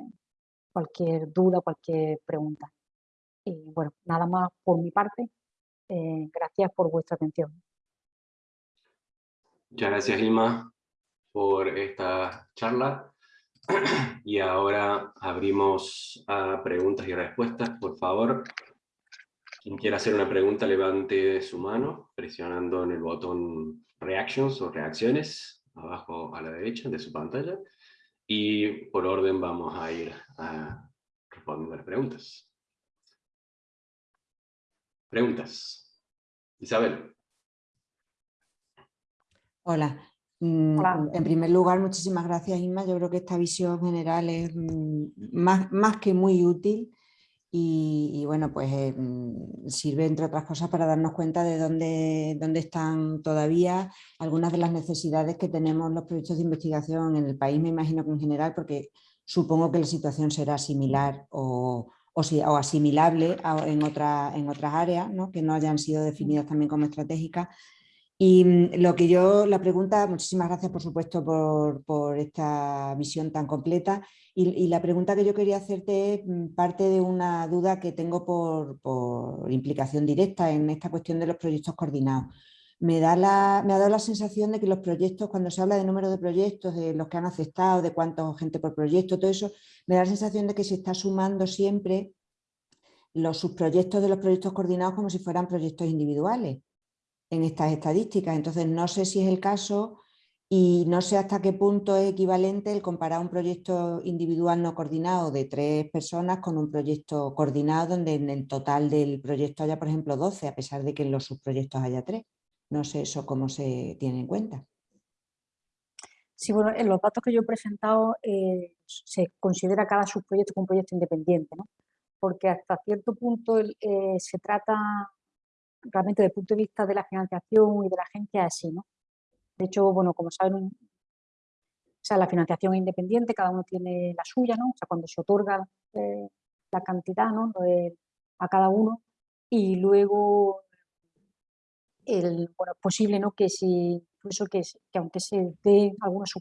S3: cualquier duda, cualquier pregunta. Y bueno, nada más por mi parte. Eh, gracias por vuestra atención.
S1: Muchas gracias, Ilma, por esta charla. Y ahora abrimos a preguntas y respuestas, por favor. Quien quiera hacer una pregunta, levante su mano, presionando en el botón Reactions o Reacciones, abajo a la derecha de su pantalla. Y por orden vamos a ir a responder las preguntas. Preguntas. Isabel.
S2: Hola. Mm, en primer lugar, muchísimas gracias Inma. Yo creo que esta visión general es mm, más, más que muy útil y, bueno, pues eh, mm, sirve entre otras cosas para darnos cuenta de dónde, dónde están todavía algunas de las necesidades que tenemos los proyectos de investigación en el país, me imagino que en general, porque supongo que la situación será similar o, o, asimilable en, en otras áreas ¿no? que no hayan sido definidas también como estratégicas Y mm, lo que yo, la pregunta, muchísimas gracias por supuesto por, por esta visión tan completa y, la pregunta que yo quería hacerte es mm, parte de una duda que tengo por, por implicación directa en esta cuestión de los proyectos coordinados. Me, da la, me ha dado la sensación de que los proyectos, cuando se habla de número de proyectos, de los que han aceptado, de cuánta gente por proyecto, todo eso, me da la sensación de que se está sumando siempre los subproyectos de los proyectos coordinados como si fueran proyectos individuales en estas estadísticas. Entonces, no sé si es el caso y no sé hasta qué punto es equivalente el comparar un proyecto individual no coordinado de tres personas con un proyecto coordinado donde en el total del proyecto haya, por ejemplo, 12, a pesar de que en los subproyectos haya tres. No sé eso cómo se tiene en cuenta.
S3: Sí, bueno, en los datos que yo he presentado eh, se considera cada subproyecto como un proyecto independiente, ¿no? porque hasta cierto punto eh, se trata realmente desde el punto de vista de la financiación y de la agencia así, ¿no? De hecho, bueno, como saben, o sea, la financiación es independiente, cada uno tiene la suya, ¿no? O sea, cuando se otorga eh, la cantidad, ¿no? a cada uno y luego el, bueno, es posible ¿no? que si incluso que, que aunque se dé algunos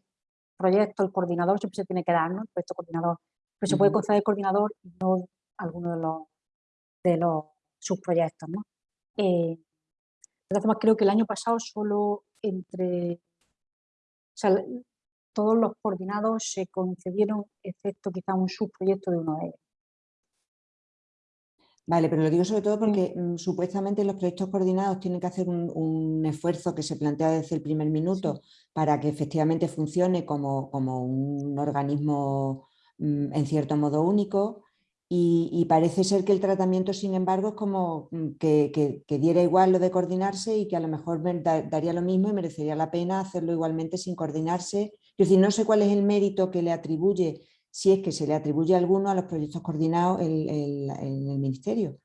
S3: proyectos, el coordinador siempre se tiene que dar, ¿no? El proyecto coordinador. Pero se puede conceder el coordinador y no alguno de los, de los subproyectos, ¿no? Eh, de todas formas, creo que el año pasado solo entre... O sea, todos los coordinados se concedieron, excepto quizá un subproyecto de uno de ellos.
S2: Vale, pero lo digo sobre todo porque mm, supuestamente los proyectos coordinados tienen que hacer un, esfuerzo que se plantea desde el primer minuto para que efectivamente funcione como, como un organismo mm, en cierto modo único y, parece ser que el tratamiento, sin embargo, es como mm, que, diera igual lo de coordinarse y que a lo mejor daría lo mismo y merecería la pena hacerlo igualmente sin coordinarse. Es decir, no sé cuál es el mérito que le atribuye si es que se le atribuye alguno a los proyectos coordinados en el, Ministerio.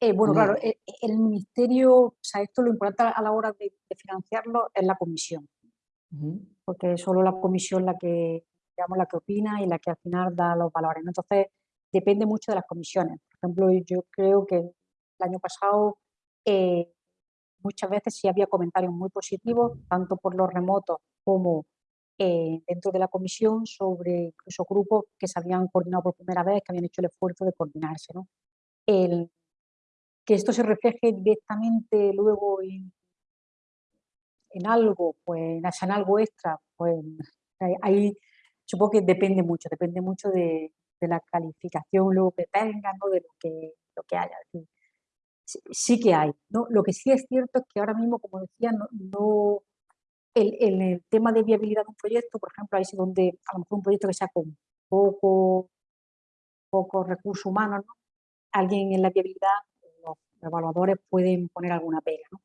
S3: Eh, bueno, claro, eh, el, Ministerio, o sea, esto lo importante a la hora de, financiarlo es la comisión, porque es solo la comisión la que, digamos, la que opina y la que al final da los valores. Entonces, depende mucho de las comisiones. Por ejemplo, yo creo que el año pasado eh, muchas veces sí había comentarios muy positivos, tanto por los remotos como eh, dentro de la comisión sobre incluso grupos que se habían coordinado por primera vez, que habían hecho el esfuerzo de coordinarse. ¿no? El, que esto se refleje directamente luego en, en algo, pues en algo extra, pues ahí supongo que depende mucho, depende mucho de, de la calificación luego que tengan, ¿no? de lo que, lo que haya. sí, que hay. ¿no? Lo que sí es cierto es que ahora mismo, como decía, no el, el, tema de viabilidad de un proyecto, por ejemplo, ahí es donde a lo mejor un proyecto que sea con poco, poco recurso humano, alguien en la viabilidad, los evaluadores pueden poner alguna pega. ¿no?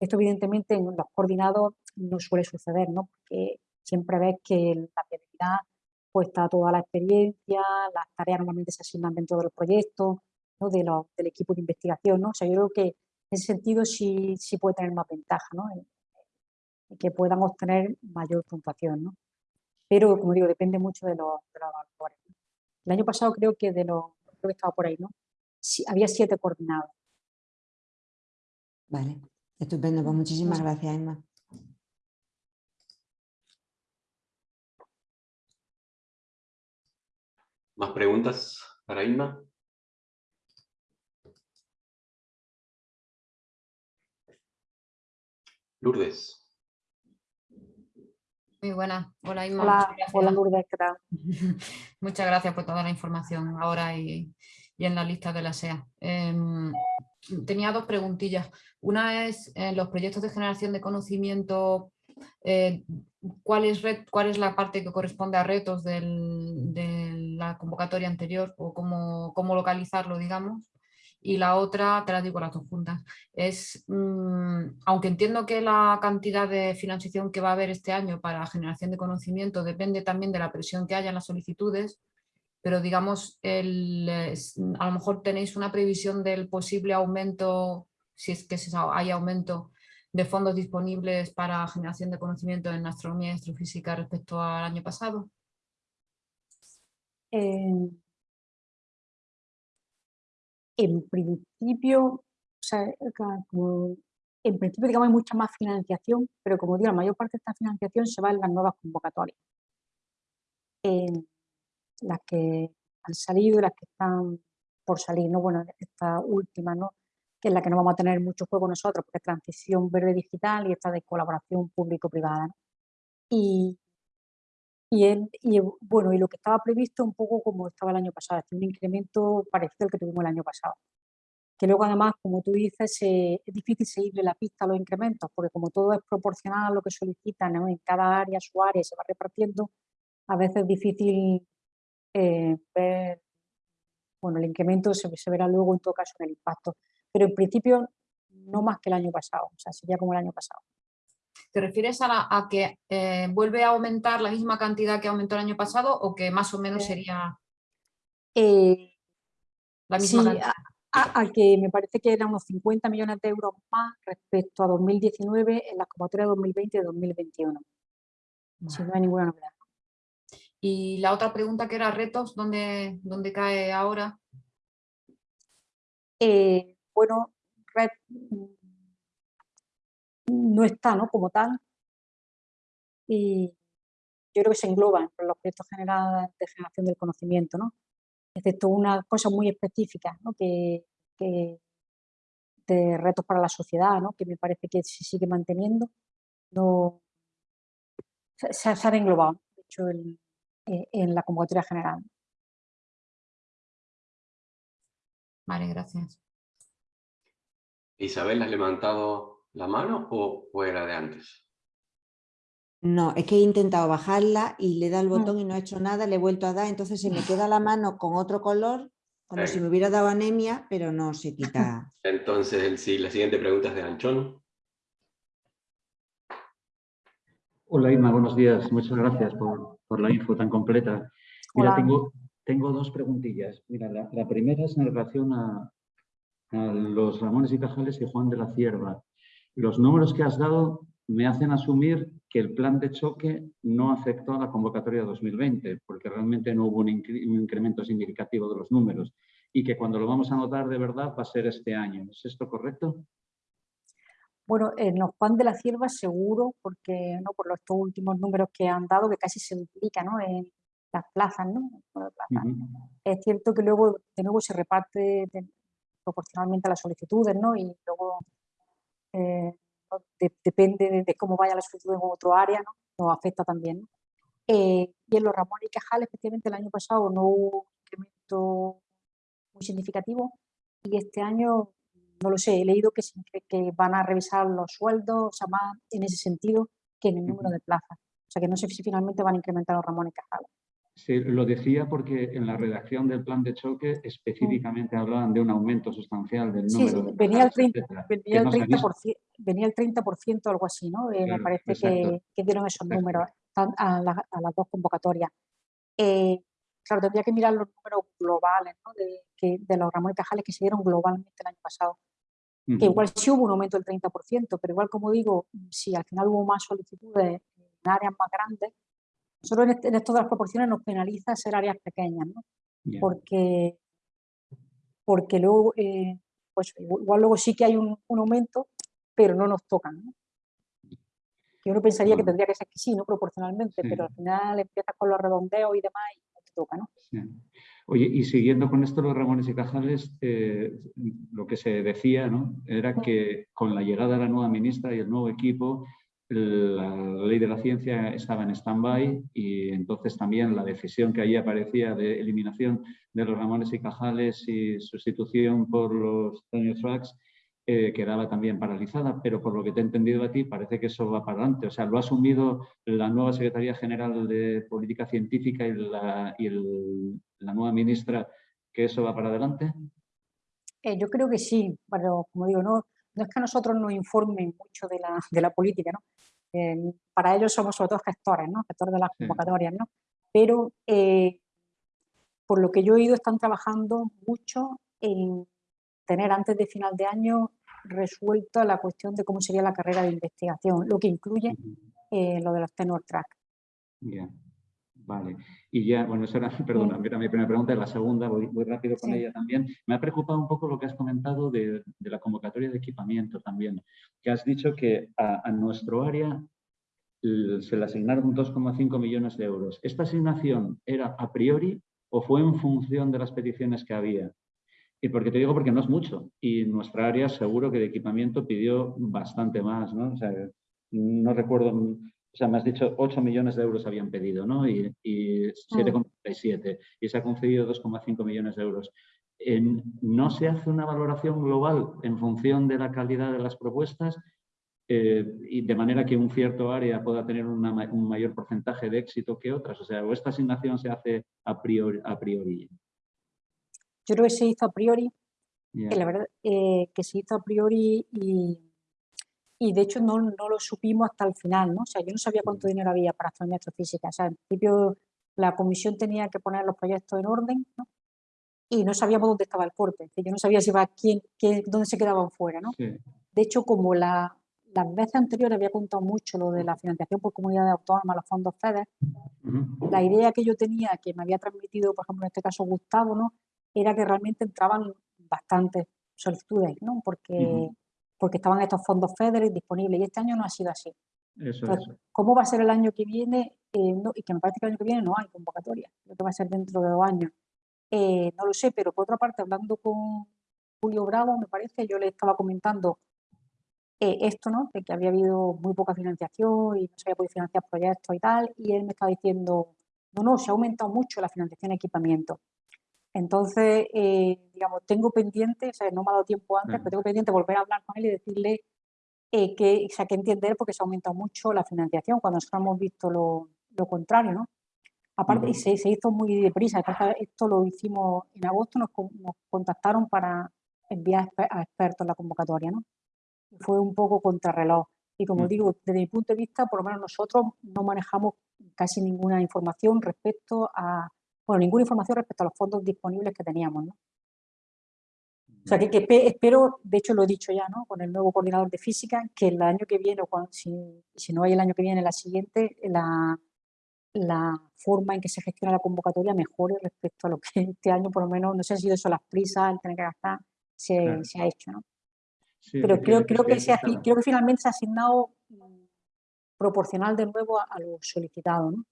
S3: Esto evidentemente en los coordinados no suele suceder, ¿no? porque siempre ves que la viabilidad pues está toda la experiencia, las tareas normalmente se asignan dentro del proyecto, ¿no? de del equipo de investigación. ¿no? O sea, yo creo que en ese sentido sí, sí puede tener más ventaja ¿no? y que puedan obtener mayor puntuación. ¿no? Pero, como digo, depende mucho de los, de evaluadores. El año pasado creo que de los, creo que estaba por ahí, ¿no? había siete coordinados.
S2: Vale, estupendo. Pues muchísimas gracias, Emma.
S1: ¿Más preguntas para Inma? Lourdes.
S4: Muy buena. Hola, Inma.
S3: Hola, hola Lourdes, ¿qué tal?
S4: Muchas gracias por toda la información ahora y, en la lista de la SEA. Em, tenía dos preguntillas. Una es, en los proyectos de generación de conocimiento, eh, ¿cuál, es ¿cuál es la parte que corresponde a retos de la convocatoria anterior o cómo, cómo localizarlo, digamos? y la otra, te la digo las dos juntas, es, mm, aunque entiendo que la cantidad de financiación que va a haber este año para generación de conocimiento depende también de la presión que haya en las solicitudes, pero digamos, el, a lo mejor tenéis una previsión del posible aumento, si es que hay aumento de fondos disponibles para generación de conocimiento en astronomía y astrofísica respecto al año pasado.
S3: Eh, en principio, o sea, en principio, digamos, hay mucha más financiación, pero como digo, la mayor parte de esta financiación se va en las nuevas convocatorias. En las que han salido y las que están por salir, ¿no? Bueno, esta última, ¿no? Es la que no vamos a tener mucho juego nosotros, porque es transición verde digital y esta de colaboración público-privada, Y, y, y, bueno, y lo que estaba previsto un poco como estaba el año pasado, es un incremento parecido al que tuvimos el año pasado. Que luego además, como tú dices, es difícil seguirle la pista a los incrementos, porque como todo es proporcional a lo que solicitan en cada área, su área se va repartiendo, a veces es difícil eh, ver, bueno, el incremento se, verá luego en todo caso en el impacto, pero en principio no más que el año pasado, o sea, sería como el año pasado.
S4: ¿Te refieres a, que eh, vuelve a aumentar la misma cantidad que aumentó el año pasado o que más o menos
S3: eh,
S4: sería
S3: la misma cantidad? al que me parece que eran unos 50 millones de euros más respecto a 2019 en las convocatorias 2020 y 2021. Si no hay ninguna novedad.
S4: Y la otra pregunta que era retos, ¿dónde, dónde cae ahora?
S3: Eh, bueno, red no está ¿no? como tal. Y yo creo que se engloba en los proyectos generales de generación del conocimiento, ¿no? excepto una cosa muy específica, ¿no? que, de retos para la sociedad, ¿no? que me parece que se sigue manteniendo, no, se, se ha englobado, de hecho, eh, en la convocatoria general.
S4: Vale, gracias.
S1: ¿Isabel ha levantado la mano o era de antes?
S2: No, es que he intentado bajarla y le da el
S3: Mm.
S2: botón y no ha hecho nada, le he vuelto a dar, entonces se me queda la mano con otro color, como si me hubiera dado anemia, pero no se quita.
S1: Entonces, el, sí, la siguiente pregunta es de Anchón.
S5: Hola Irma, buenos días. Muchas gracias por, por la info tan completa. Mira, tengo, tengo dos preguntillas. Mira, la, la, primera es en relación a, a los Ramones y Cajales y Juan de la Cierva. Los números que has dado me hacen asumir que el plan de choque no afectó a la convocatoria 2020, porque realmente no hubo un, incremento significativo de los números y que cuando lo vamos a notar de verdad va a ser este año. ¿Es esto correcto?
S3: Bueno, en los pan de la cierva seguro, porque no por los estos últimos números que han dado, que casi se duplica ¿no? en las plazas. ¿no? Es cierto que luego de nuevo se reparte proporcionalmente a las solicitudes ¿no? y luego eh, depende de, cómo vaya la solicitud en otro área, ¿no? nos afecta también. Eh, y en los Ramones y Cajal, efectivamente, el año pasado no hubo un incremento muy significativo y este año, no lo sé, he leído que, que van a revisar los sueldos, o sea, más en ese sentido que en el número de plazas. O sea, que no sé si finalmente van a incrementar los Ramones y Cajal.
S5: Sí, lo decía porque en la redacción del plan de choque específicamente hablaban de un aumento sustancial del número.
S3: Sí, venía, el 30, venía, el 30%, venía el 30% algo así, ¿no? Eh, me parece que, que, dieron esos números a, la, a, las dos convocatorias. Eh, claro, tendría que mirar los números globales ¿no? de, que, de los ramos y cajales que se dieron globalmente el año pasado. Uh -huh. Que igual sí hubo un aumento del 30%, pero igual como digo, si al final hubo más solicitudes en áreas más grandes, nosotros en, esto de las proporciones nos penaliza ser áreas pequeñas, ¿no? Yeah. Porque, porque luego, eh, pues igual luego sí que hay un, un, aumento, pero no nos tocan, ¿no? Que uno pensaría bueno. que tendría que ser que sí, ¿no? Proporcionalmente, sí. pero al final empiezas con los redondeos y demás y no te toca, ¿no?
S5: Sí. Oye, y siguiendo con esto los Ramones y Cajales, eh, lo que se decía, ¿no? Era que con la llegada de la nueva ministra y el nuevo equipo, la ley de la ciencia estaba en stand-by y entonces también la decisión que ahí aparecía de eliminación de los ramones y cajales y sustitución por los tracks eh, quedaba también paralizada, pero por lo que te he entendido a ti parece que eso va para adelante. O sea, ¿lo ha asumido la nueva Secretaría General de Política Científica y la, y la nueva ministra que eso va para adelante?
S3: Eh, yo creo que sí, pero como digo, no, no es que a nosotros nos informen mucho de la, de la política, ¿no? Eh, para ellos somos sobre todo gestores, ¿no? Gestores de las convocatorias, ¿no? Pero eh, por lo que yo he oído están trabajando mucho en tener antes de final de año resuelta la cuestión de cómo sería la carrera de investigación, lo que incluye eh, lo de los tenor track.
S5: Yeah. Vale, y ya, bueno, esa era, perdona, era mi primera pregunta, la segunda, voy, voy rápido con ella también. Me ha preocupado un poco lo que has comentado de, de la convocatoria de equipamiento también, que has dicho que a, a nuestro área se le asignaron 2,5 millones de euros. ¿Esta asignación era a priori o fue en función de las peticiones que había? Y porque te digo porque no es mucho y nuestra área seguro que de equipamiento pidió bastante más, ¿no? O sea, no recuerdo, o sea, me has dicho 8 millones de euros habían pedido, ¿no? Y, y 7,37 y se ha concedido 2,5 millones de euros. En, ¿No se hace una valoración global en función de la calidad de las propuestas eh, y de manera que un cierto área pueda tener una, un mayor porcentaje de éxito que otras? O sea, ¿o esta asignación se hace a priori? A priori?
S3: Yo creo que se hizo a priori, yeah. que la verdad eh, que se hizo a priori y, y de hecho no, no, lo supimos hasta el final, ¿no? O sea, yo no sabía cuánto dinero había para astronomía astrofísica. O sea, en principio la comisión tenía que poner los proyectos en orden, ¿no? Y no sabíamos dónde estaba el corte. Yo no sabía si iba quién, quién, dónde se quedaban fuera, ¿no?
S5: Sí.
S3: De hecho, como la, las veces anteriores había contado mucho lo de la financiación por comunidades autónomas, los fondos FEDER, uh -huh. la idea que yo tenía, que me había transmitido, por ejemplo, en este caso Gustavo, ¿no? era que realmente entraban bastantes solicitudes, ¿no? porque, uh -huh. Porque estaban estos fondos FEDER disponibles y este año no ha sido así.
S5: Eso,
S3: Entonces,
S5: eso.
S3: ¿Cómo va a ser el año que viene? Eh, no, y que me parece que el año que viene no hay convocatoria, lo que va a ser dentro de dos años. Eh, no lo sé, pero por otra parte, hablando con Julio Bravo, me parece, yo le estaba comentando eh, esto, ¿no? De que había habido muy poca financiación y no se había podido financiar proyectos y tal, y él me estaba diciendo, no, no, se ha aumentado mucho la financiación de equipamiento. Entonces, eh, digamos, tengo pendiente, o sea, no me ha dado tiempo antes, uh -huh. pero tengo pendiente volver a hablar con él y decirle eh, que, o sea, que entender porque se ha aumentado mucho la financiación cuando nosotros hemos visto lo, lo contrario, ¿no? Aparte, uh -huh. se, se, hizo muy deprisa, esto lo hicimos en agosto, nos, nos contactaron para enviar a expertos la convocatoria, ¿no? Fue un poco contrarreloj. Y como uh -huh. digo, desde mi punto de vista, por lo menos nosotros no manejamos casi ninguna información respecto a, bueno, ninguna información respecto a los fondos disponibles que teníamos, ¿no? O sea, que, que, espero, de hecho lo he dicho ya, ¿no? Con el nuevo coordinador de física, que el año que viene, o cuando, si, si no hay el año que viene, la siguiente, la, la forma en que se gestiona la convocatoria mejore respecto a lo que este año, por lo menos, no sé si eso las prisas, el tener que gastar, se, claro. se ha hecho, ¿no? Sí, Pero creo, creo, que se, creo que finalmente se ha asignado proporcional de nuevo a, a lo solicitado, ¿no?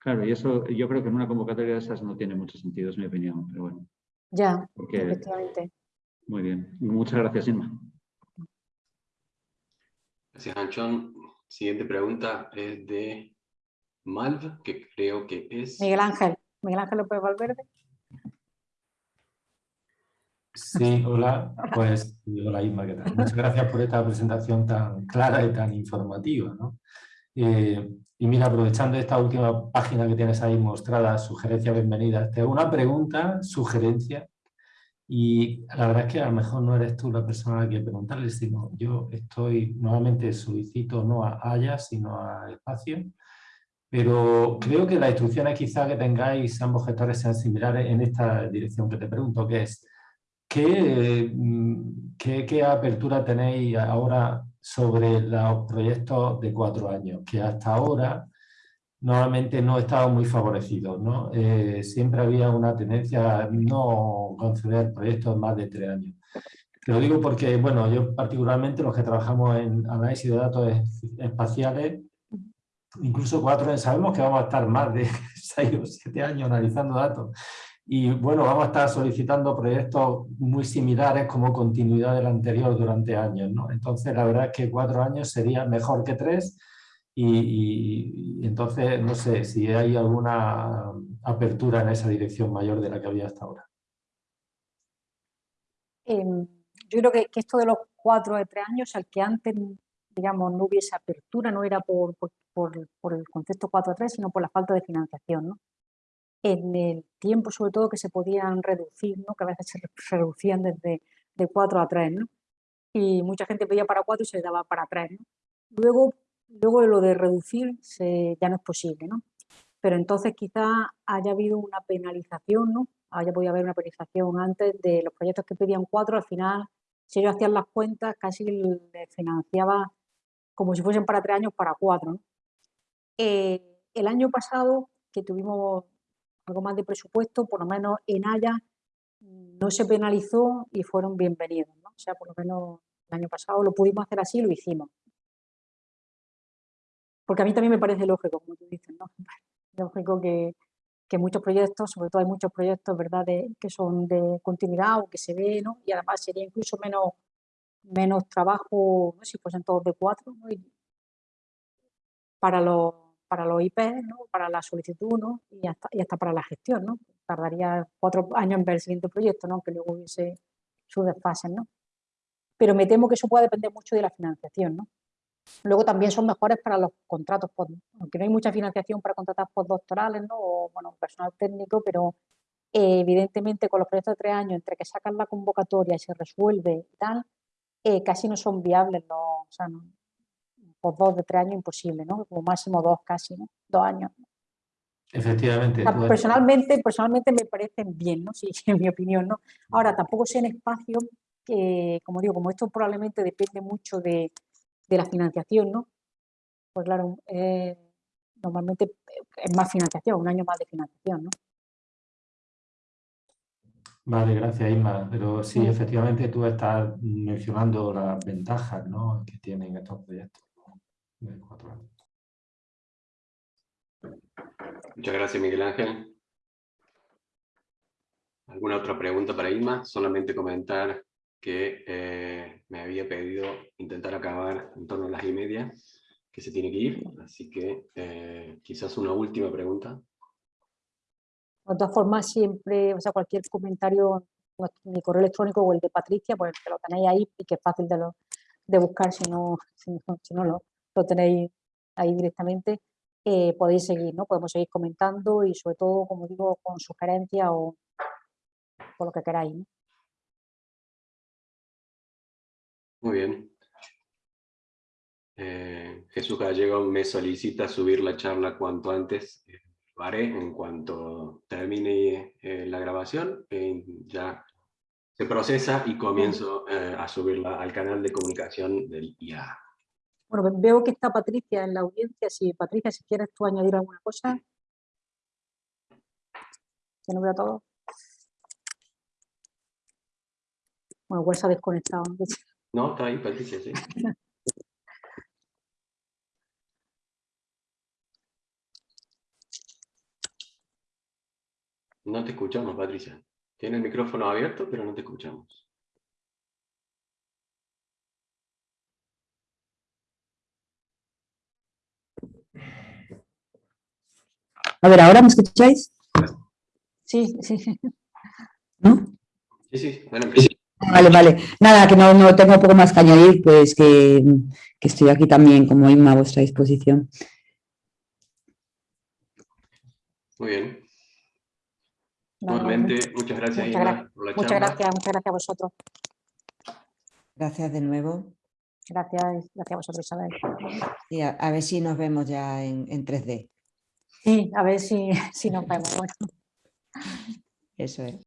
S5: Claro, y eso yo creo que en una convocatoria de esas no tiene mucho sentido, es mi opinión, pero bueno.
S3: Ya, Porque, efectivamente.
S5: Muy bien. Muchas gracias, Inma.
S1: Gracias, Anchón. Siguiente pregunta es de Malv, que creo que es...
S3: Miguel Ángel. Miguel Ángel López Valverde.
S6: Sí, hola, pues hola Inma, ¿qué tal? Muchas gracias por esta presentación tan clara y tan informativa. ¿no? Eh, y mira, aprovechando esta última página que tienes ahí mostrada, sugerencia bienvenida, te hago una pregunta, sugerencia, y la verdad es que a lo mejor no eres tú la persona a la que preguntarle, sino yo estoy, nuevamente solicito no a Haya, sino a Espacio, pero creo que las instrucciones quizá que tengáis ambos gestores sean similares en esta dirección que te pregunto, que es, ¿qué, qué, qué apertura tenéis ahora sobre los proyectos de cuatro años, que hasta ahora normalmente no estaban muy favorecidos. ¿no? Eh, siempre había una tendencia a no conceder proyectos más de tres años. Te lo digo porque, bueno, yo particularmente los que trabajamos en análisis de datos espaciales, incluso cuatro años, sabemos que vamos a estar más de seis o siete años analizando datos. Y bueno, vamos a estar solicitando proyectos muy similares como continuidad del anterior durante años. ¿no? Entonces, la verdad es que cuatro años sería mejor que tres. Y, entonces, no sé si hay alguna apertura en esa dirección mayor de la que había hasta ahora.
S3: Eh, yo creo que, esto de los cuatro de tres años, al que antes, digamos, no hubiese apertura, no era por, por el concepto 4 a 3, sino por la falta de financiación. ¿no? En el tiempo sobre todo que se podían reducir, ¿no? que a veces se reducían desde de 4 a 3, ¿no? y mucha gente pedía para 4 y se daba para 3. ¿no? Luego, luego lo de reducir se, ya no es posible, ¿no? pero entonces quizá haya habido una penalización, ¿no? haya podido haber una penalización antes de los proyectos que pedían 4, al final si ellos hacían las cuentas casi les financiaba como si fuesen para 3 años para 4. ¿no? Eh, el año pasado, que tuvimos algo más de presupuesto, por lo menos en Haya no se penalizó y fueron bienvenidos. ¿no? O sea, por lo menos el año pasado lo pudimos hacer así y lo hicimos. Porque a mí también me parece lógico, como tú dices, ¿no? lógico que, que muchos proyectos, sobre todo hay muchos proyectos ¿verdad? que son de continuidad o que se ve, ¿no? y además sería incluso menos, menos trabajo ¿no? si fuesen todos de cuatro, ¿no? para los para los IP, ¿no? para la solicitud ¿no? y, hasta, y hasta para la gestión. ¿no? Tardaría cuatro años en ver el siguiente proyecto, ¿no? que luego hubiese sus desfases. ¿no? Pero me temo que eso puede depender mucho de la financiación. ¿no? Luego también son mejores para los contratos, aunque no hay mucha financiación para contratar postdoctorales ¿no? o bueno, personal técnico, pero eh, evidentemente con los proyectos de tres años, entre que sacan la convocatoria y se resuelve y tal, eh, casi no son viables los, o sea, no, por dos de tres años imposible, ¿no? Como máximo dos casi, ¿no? Dos años.
S6: Efectivamente.
S3: personalmente, personalmente me parecen bien, ¿no? Sí, en mi opinión, ¿no? Ahora, tampoco sé en espacio que, como digo, como esto probablemente depende mucho de, de la financiación, ¿no? Pues claro, eh, normalmente es más financiación, un año más de financiación, ¿no?
S6: Vale, gracias Isma. Pero sí, efectivamente tú estás mencionando las ventajas ¿no? que tienen estos proyectos.
S1: Muchas gracias, Miguel Ángel. ¿Alguna otra pregunta para Irma? Solamente comentar que eh, me había pedido intentar acabar en torno a las y media, que se tiene que ir, así que eh, quizás una última pregunta.
S3: De todas formas, siempre, o sea, cualquier comentario, mi correo electrónico o el de Patricia, pues que lo tenéis ahí y que es fácil de, buscar si no, si no lo, lo tenéis ahí directamente, eh, podéis seguir, ¿no? Podemos seguir comentando y sobre todo, como digo, con sugerencias o con lo que queráis.
S1: Muy bien. Eh, Jesús Gallego me solicita subir la charla cuanto antes. Lo haré en cuanto termine eh, la grabación. ya se procesa y comienzo a subirla al canal de comunicación del IA.
S3: Bueno, veo que está Patricia en la audiencia. Si Patricia, si quieres tú añadir alguna cosa. Que no veo todo. Bueno, igual se ha desconectado.
S1: No, está ahí Patricia, sí. No te escuchamos, Patricia. Tiene el micrófono abierto, pero no te escuchamos.
S7: A ver, ¿ahora me escucháis?
S3: Sí, sí.
S7: ¿No?
S1: Sí, sí, bueno,
S7: Vale, vale. Nada, que no, no tengo poco más que añadir, pues que, que estoy aquí también como Inma a vuestra disposición.
S1: Muy bien. Nuevamente, muchas gracias,
S3: muchas Inma, por la Muchas gracias, muchas gracias a vosotros.
S2: Gracias de nuevo.
S3: Gracias, gracias a vosotros, Isabel.
S2: Y a, a ver si nos vemos ya en, en 3D.
S3: Sí, a ver si, si nos vemos.
S2: Eso es.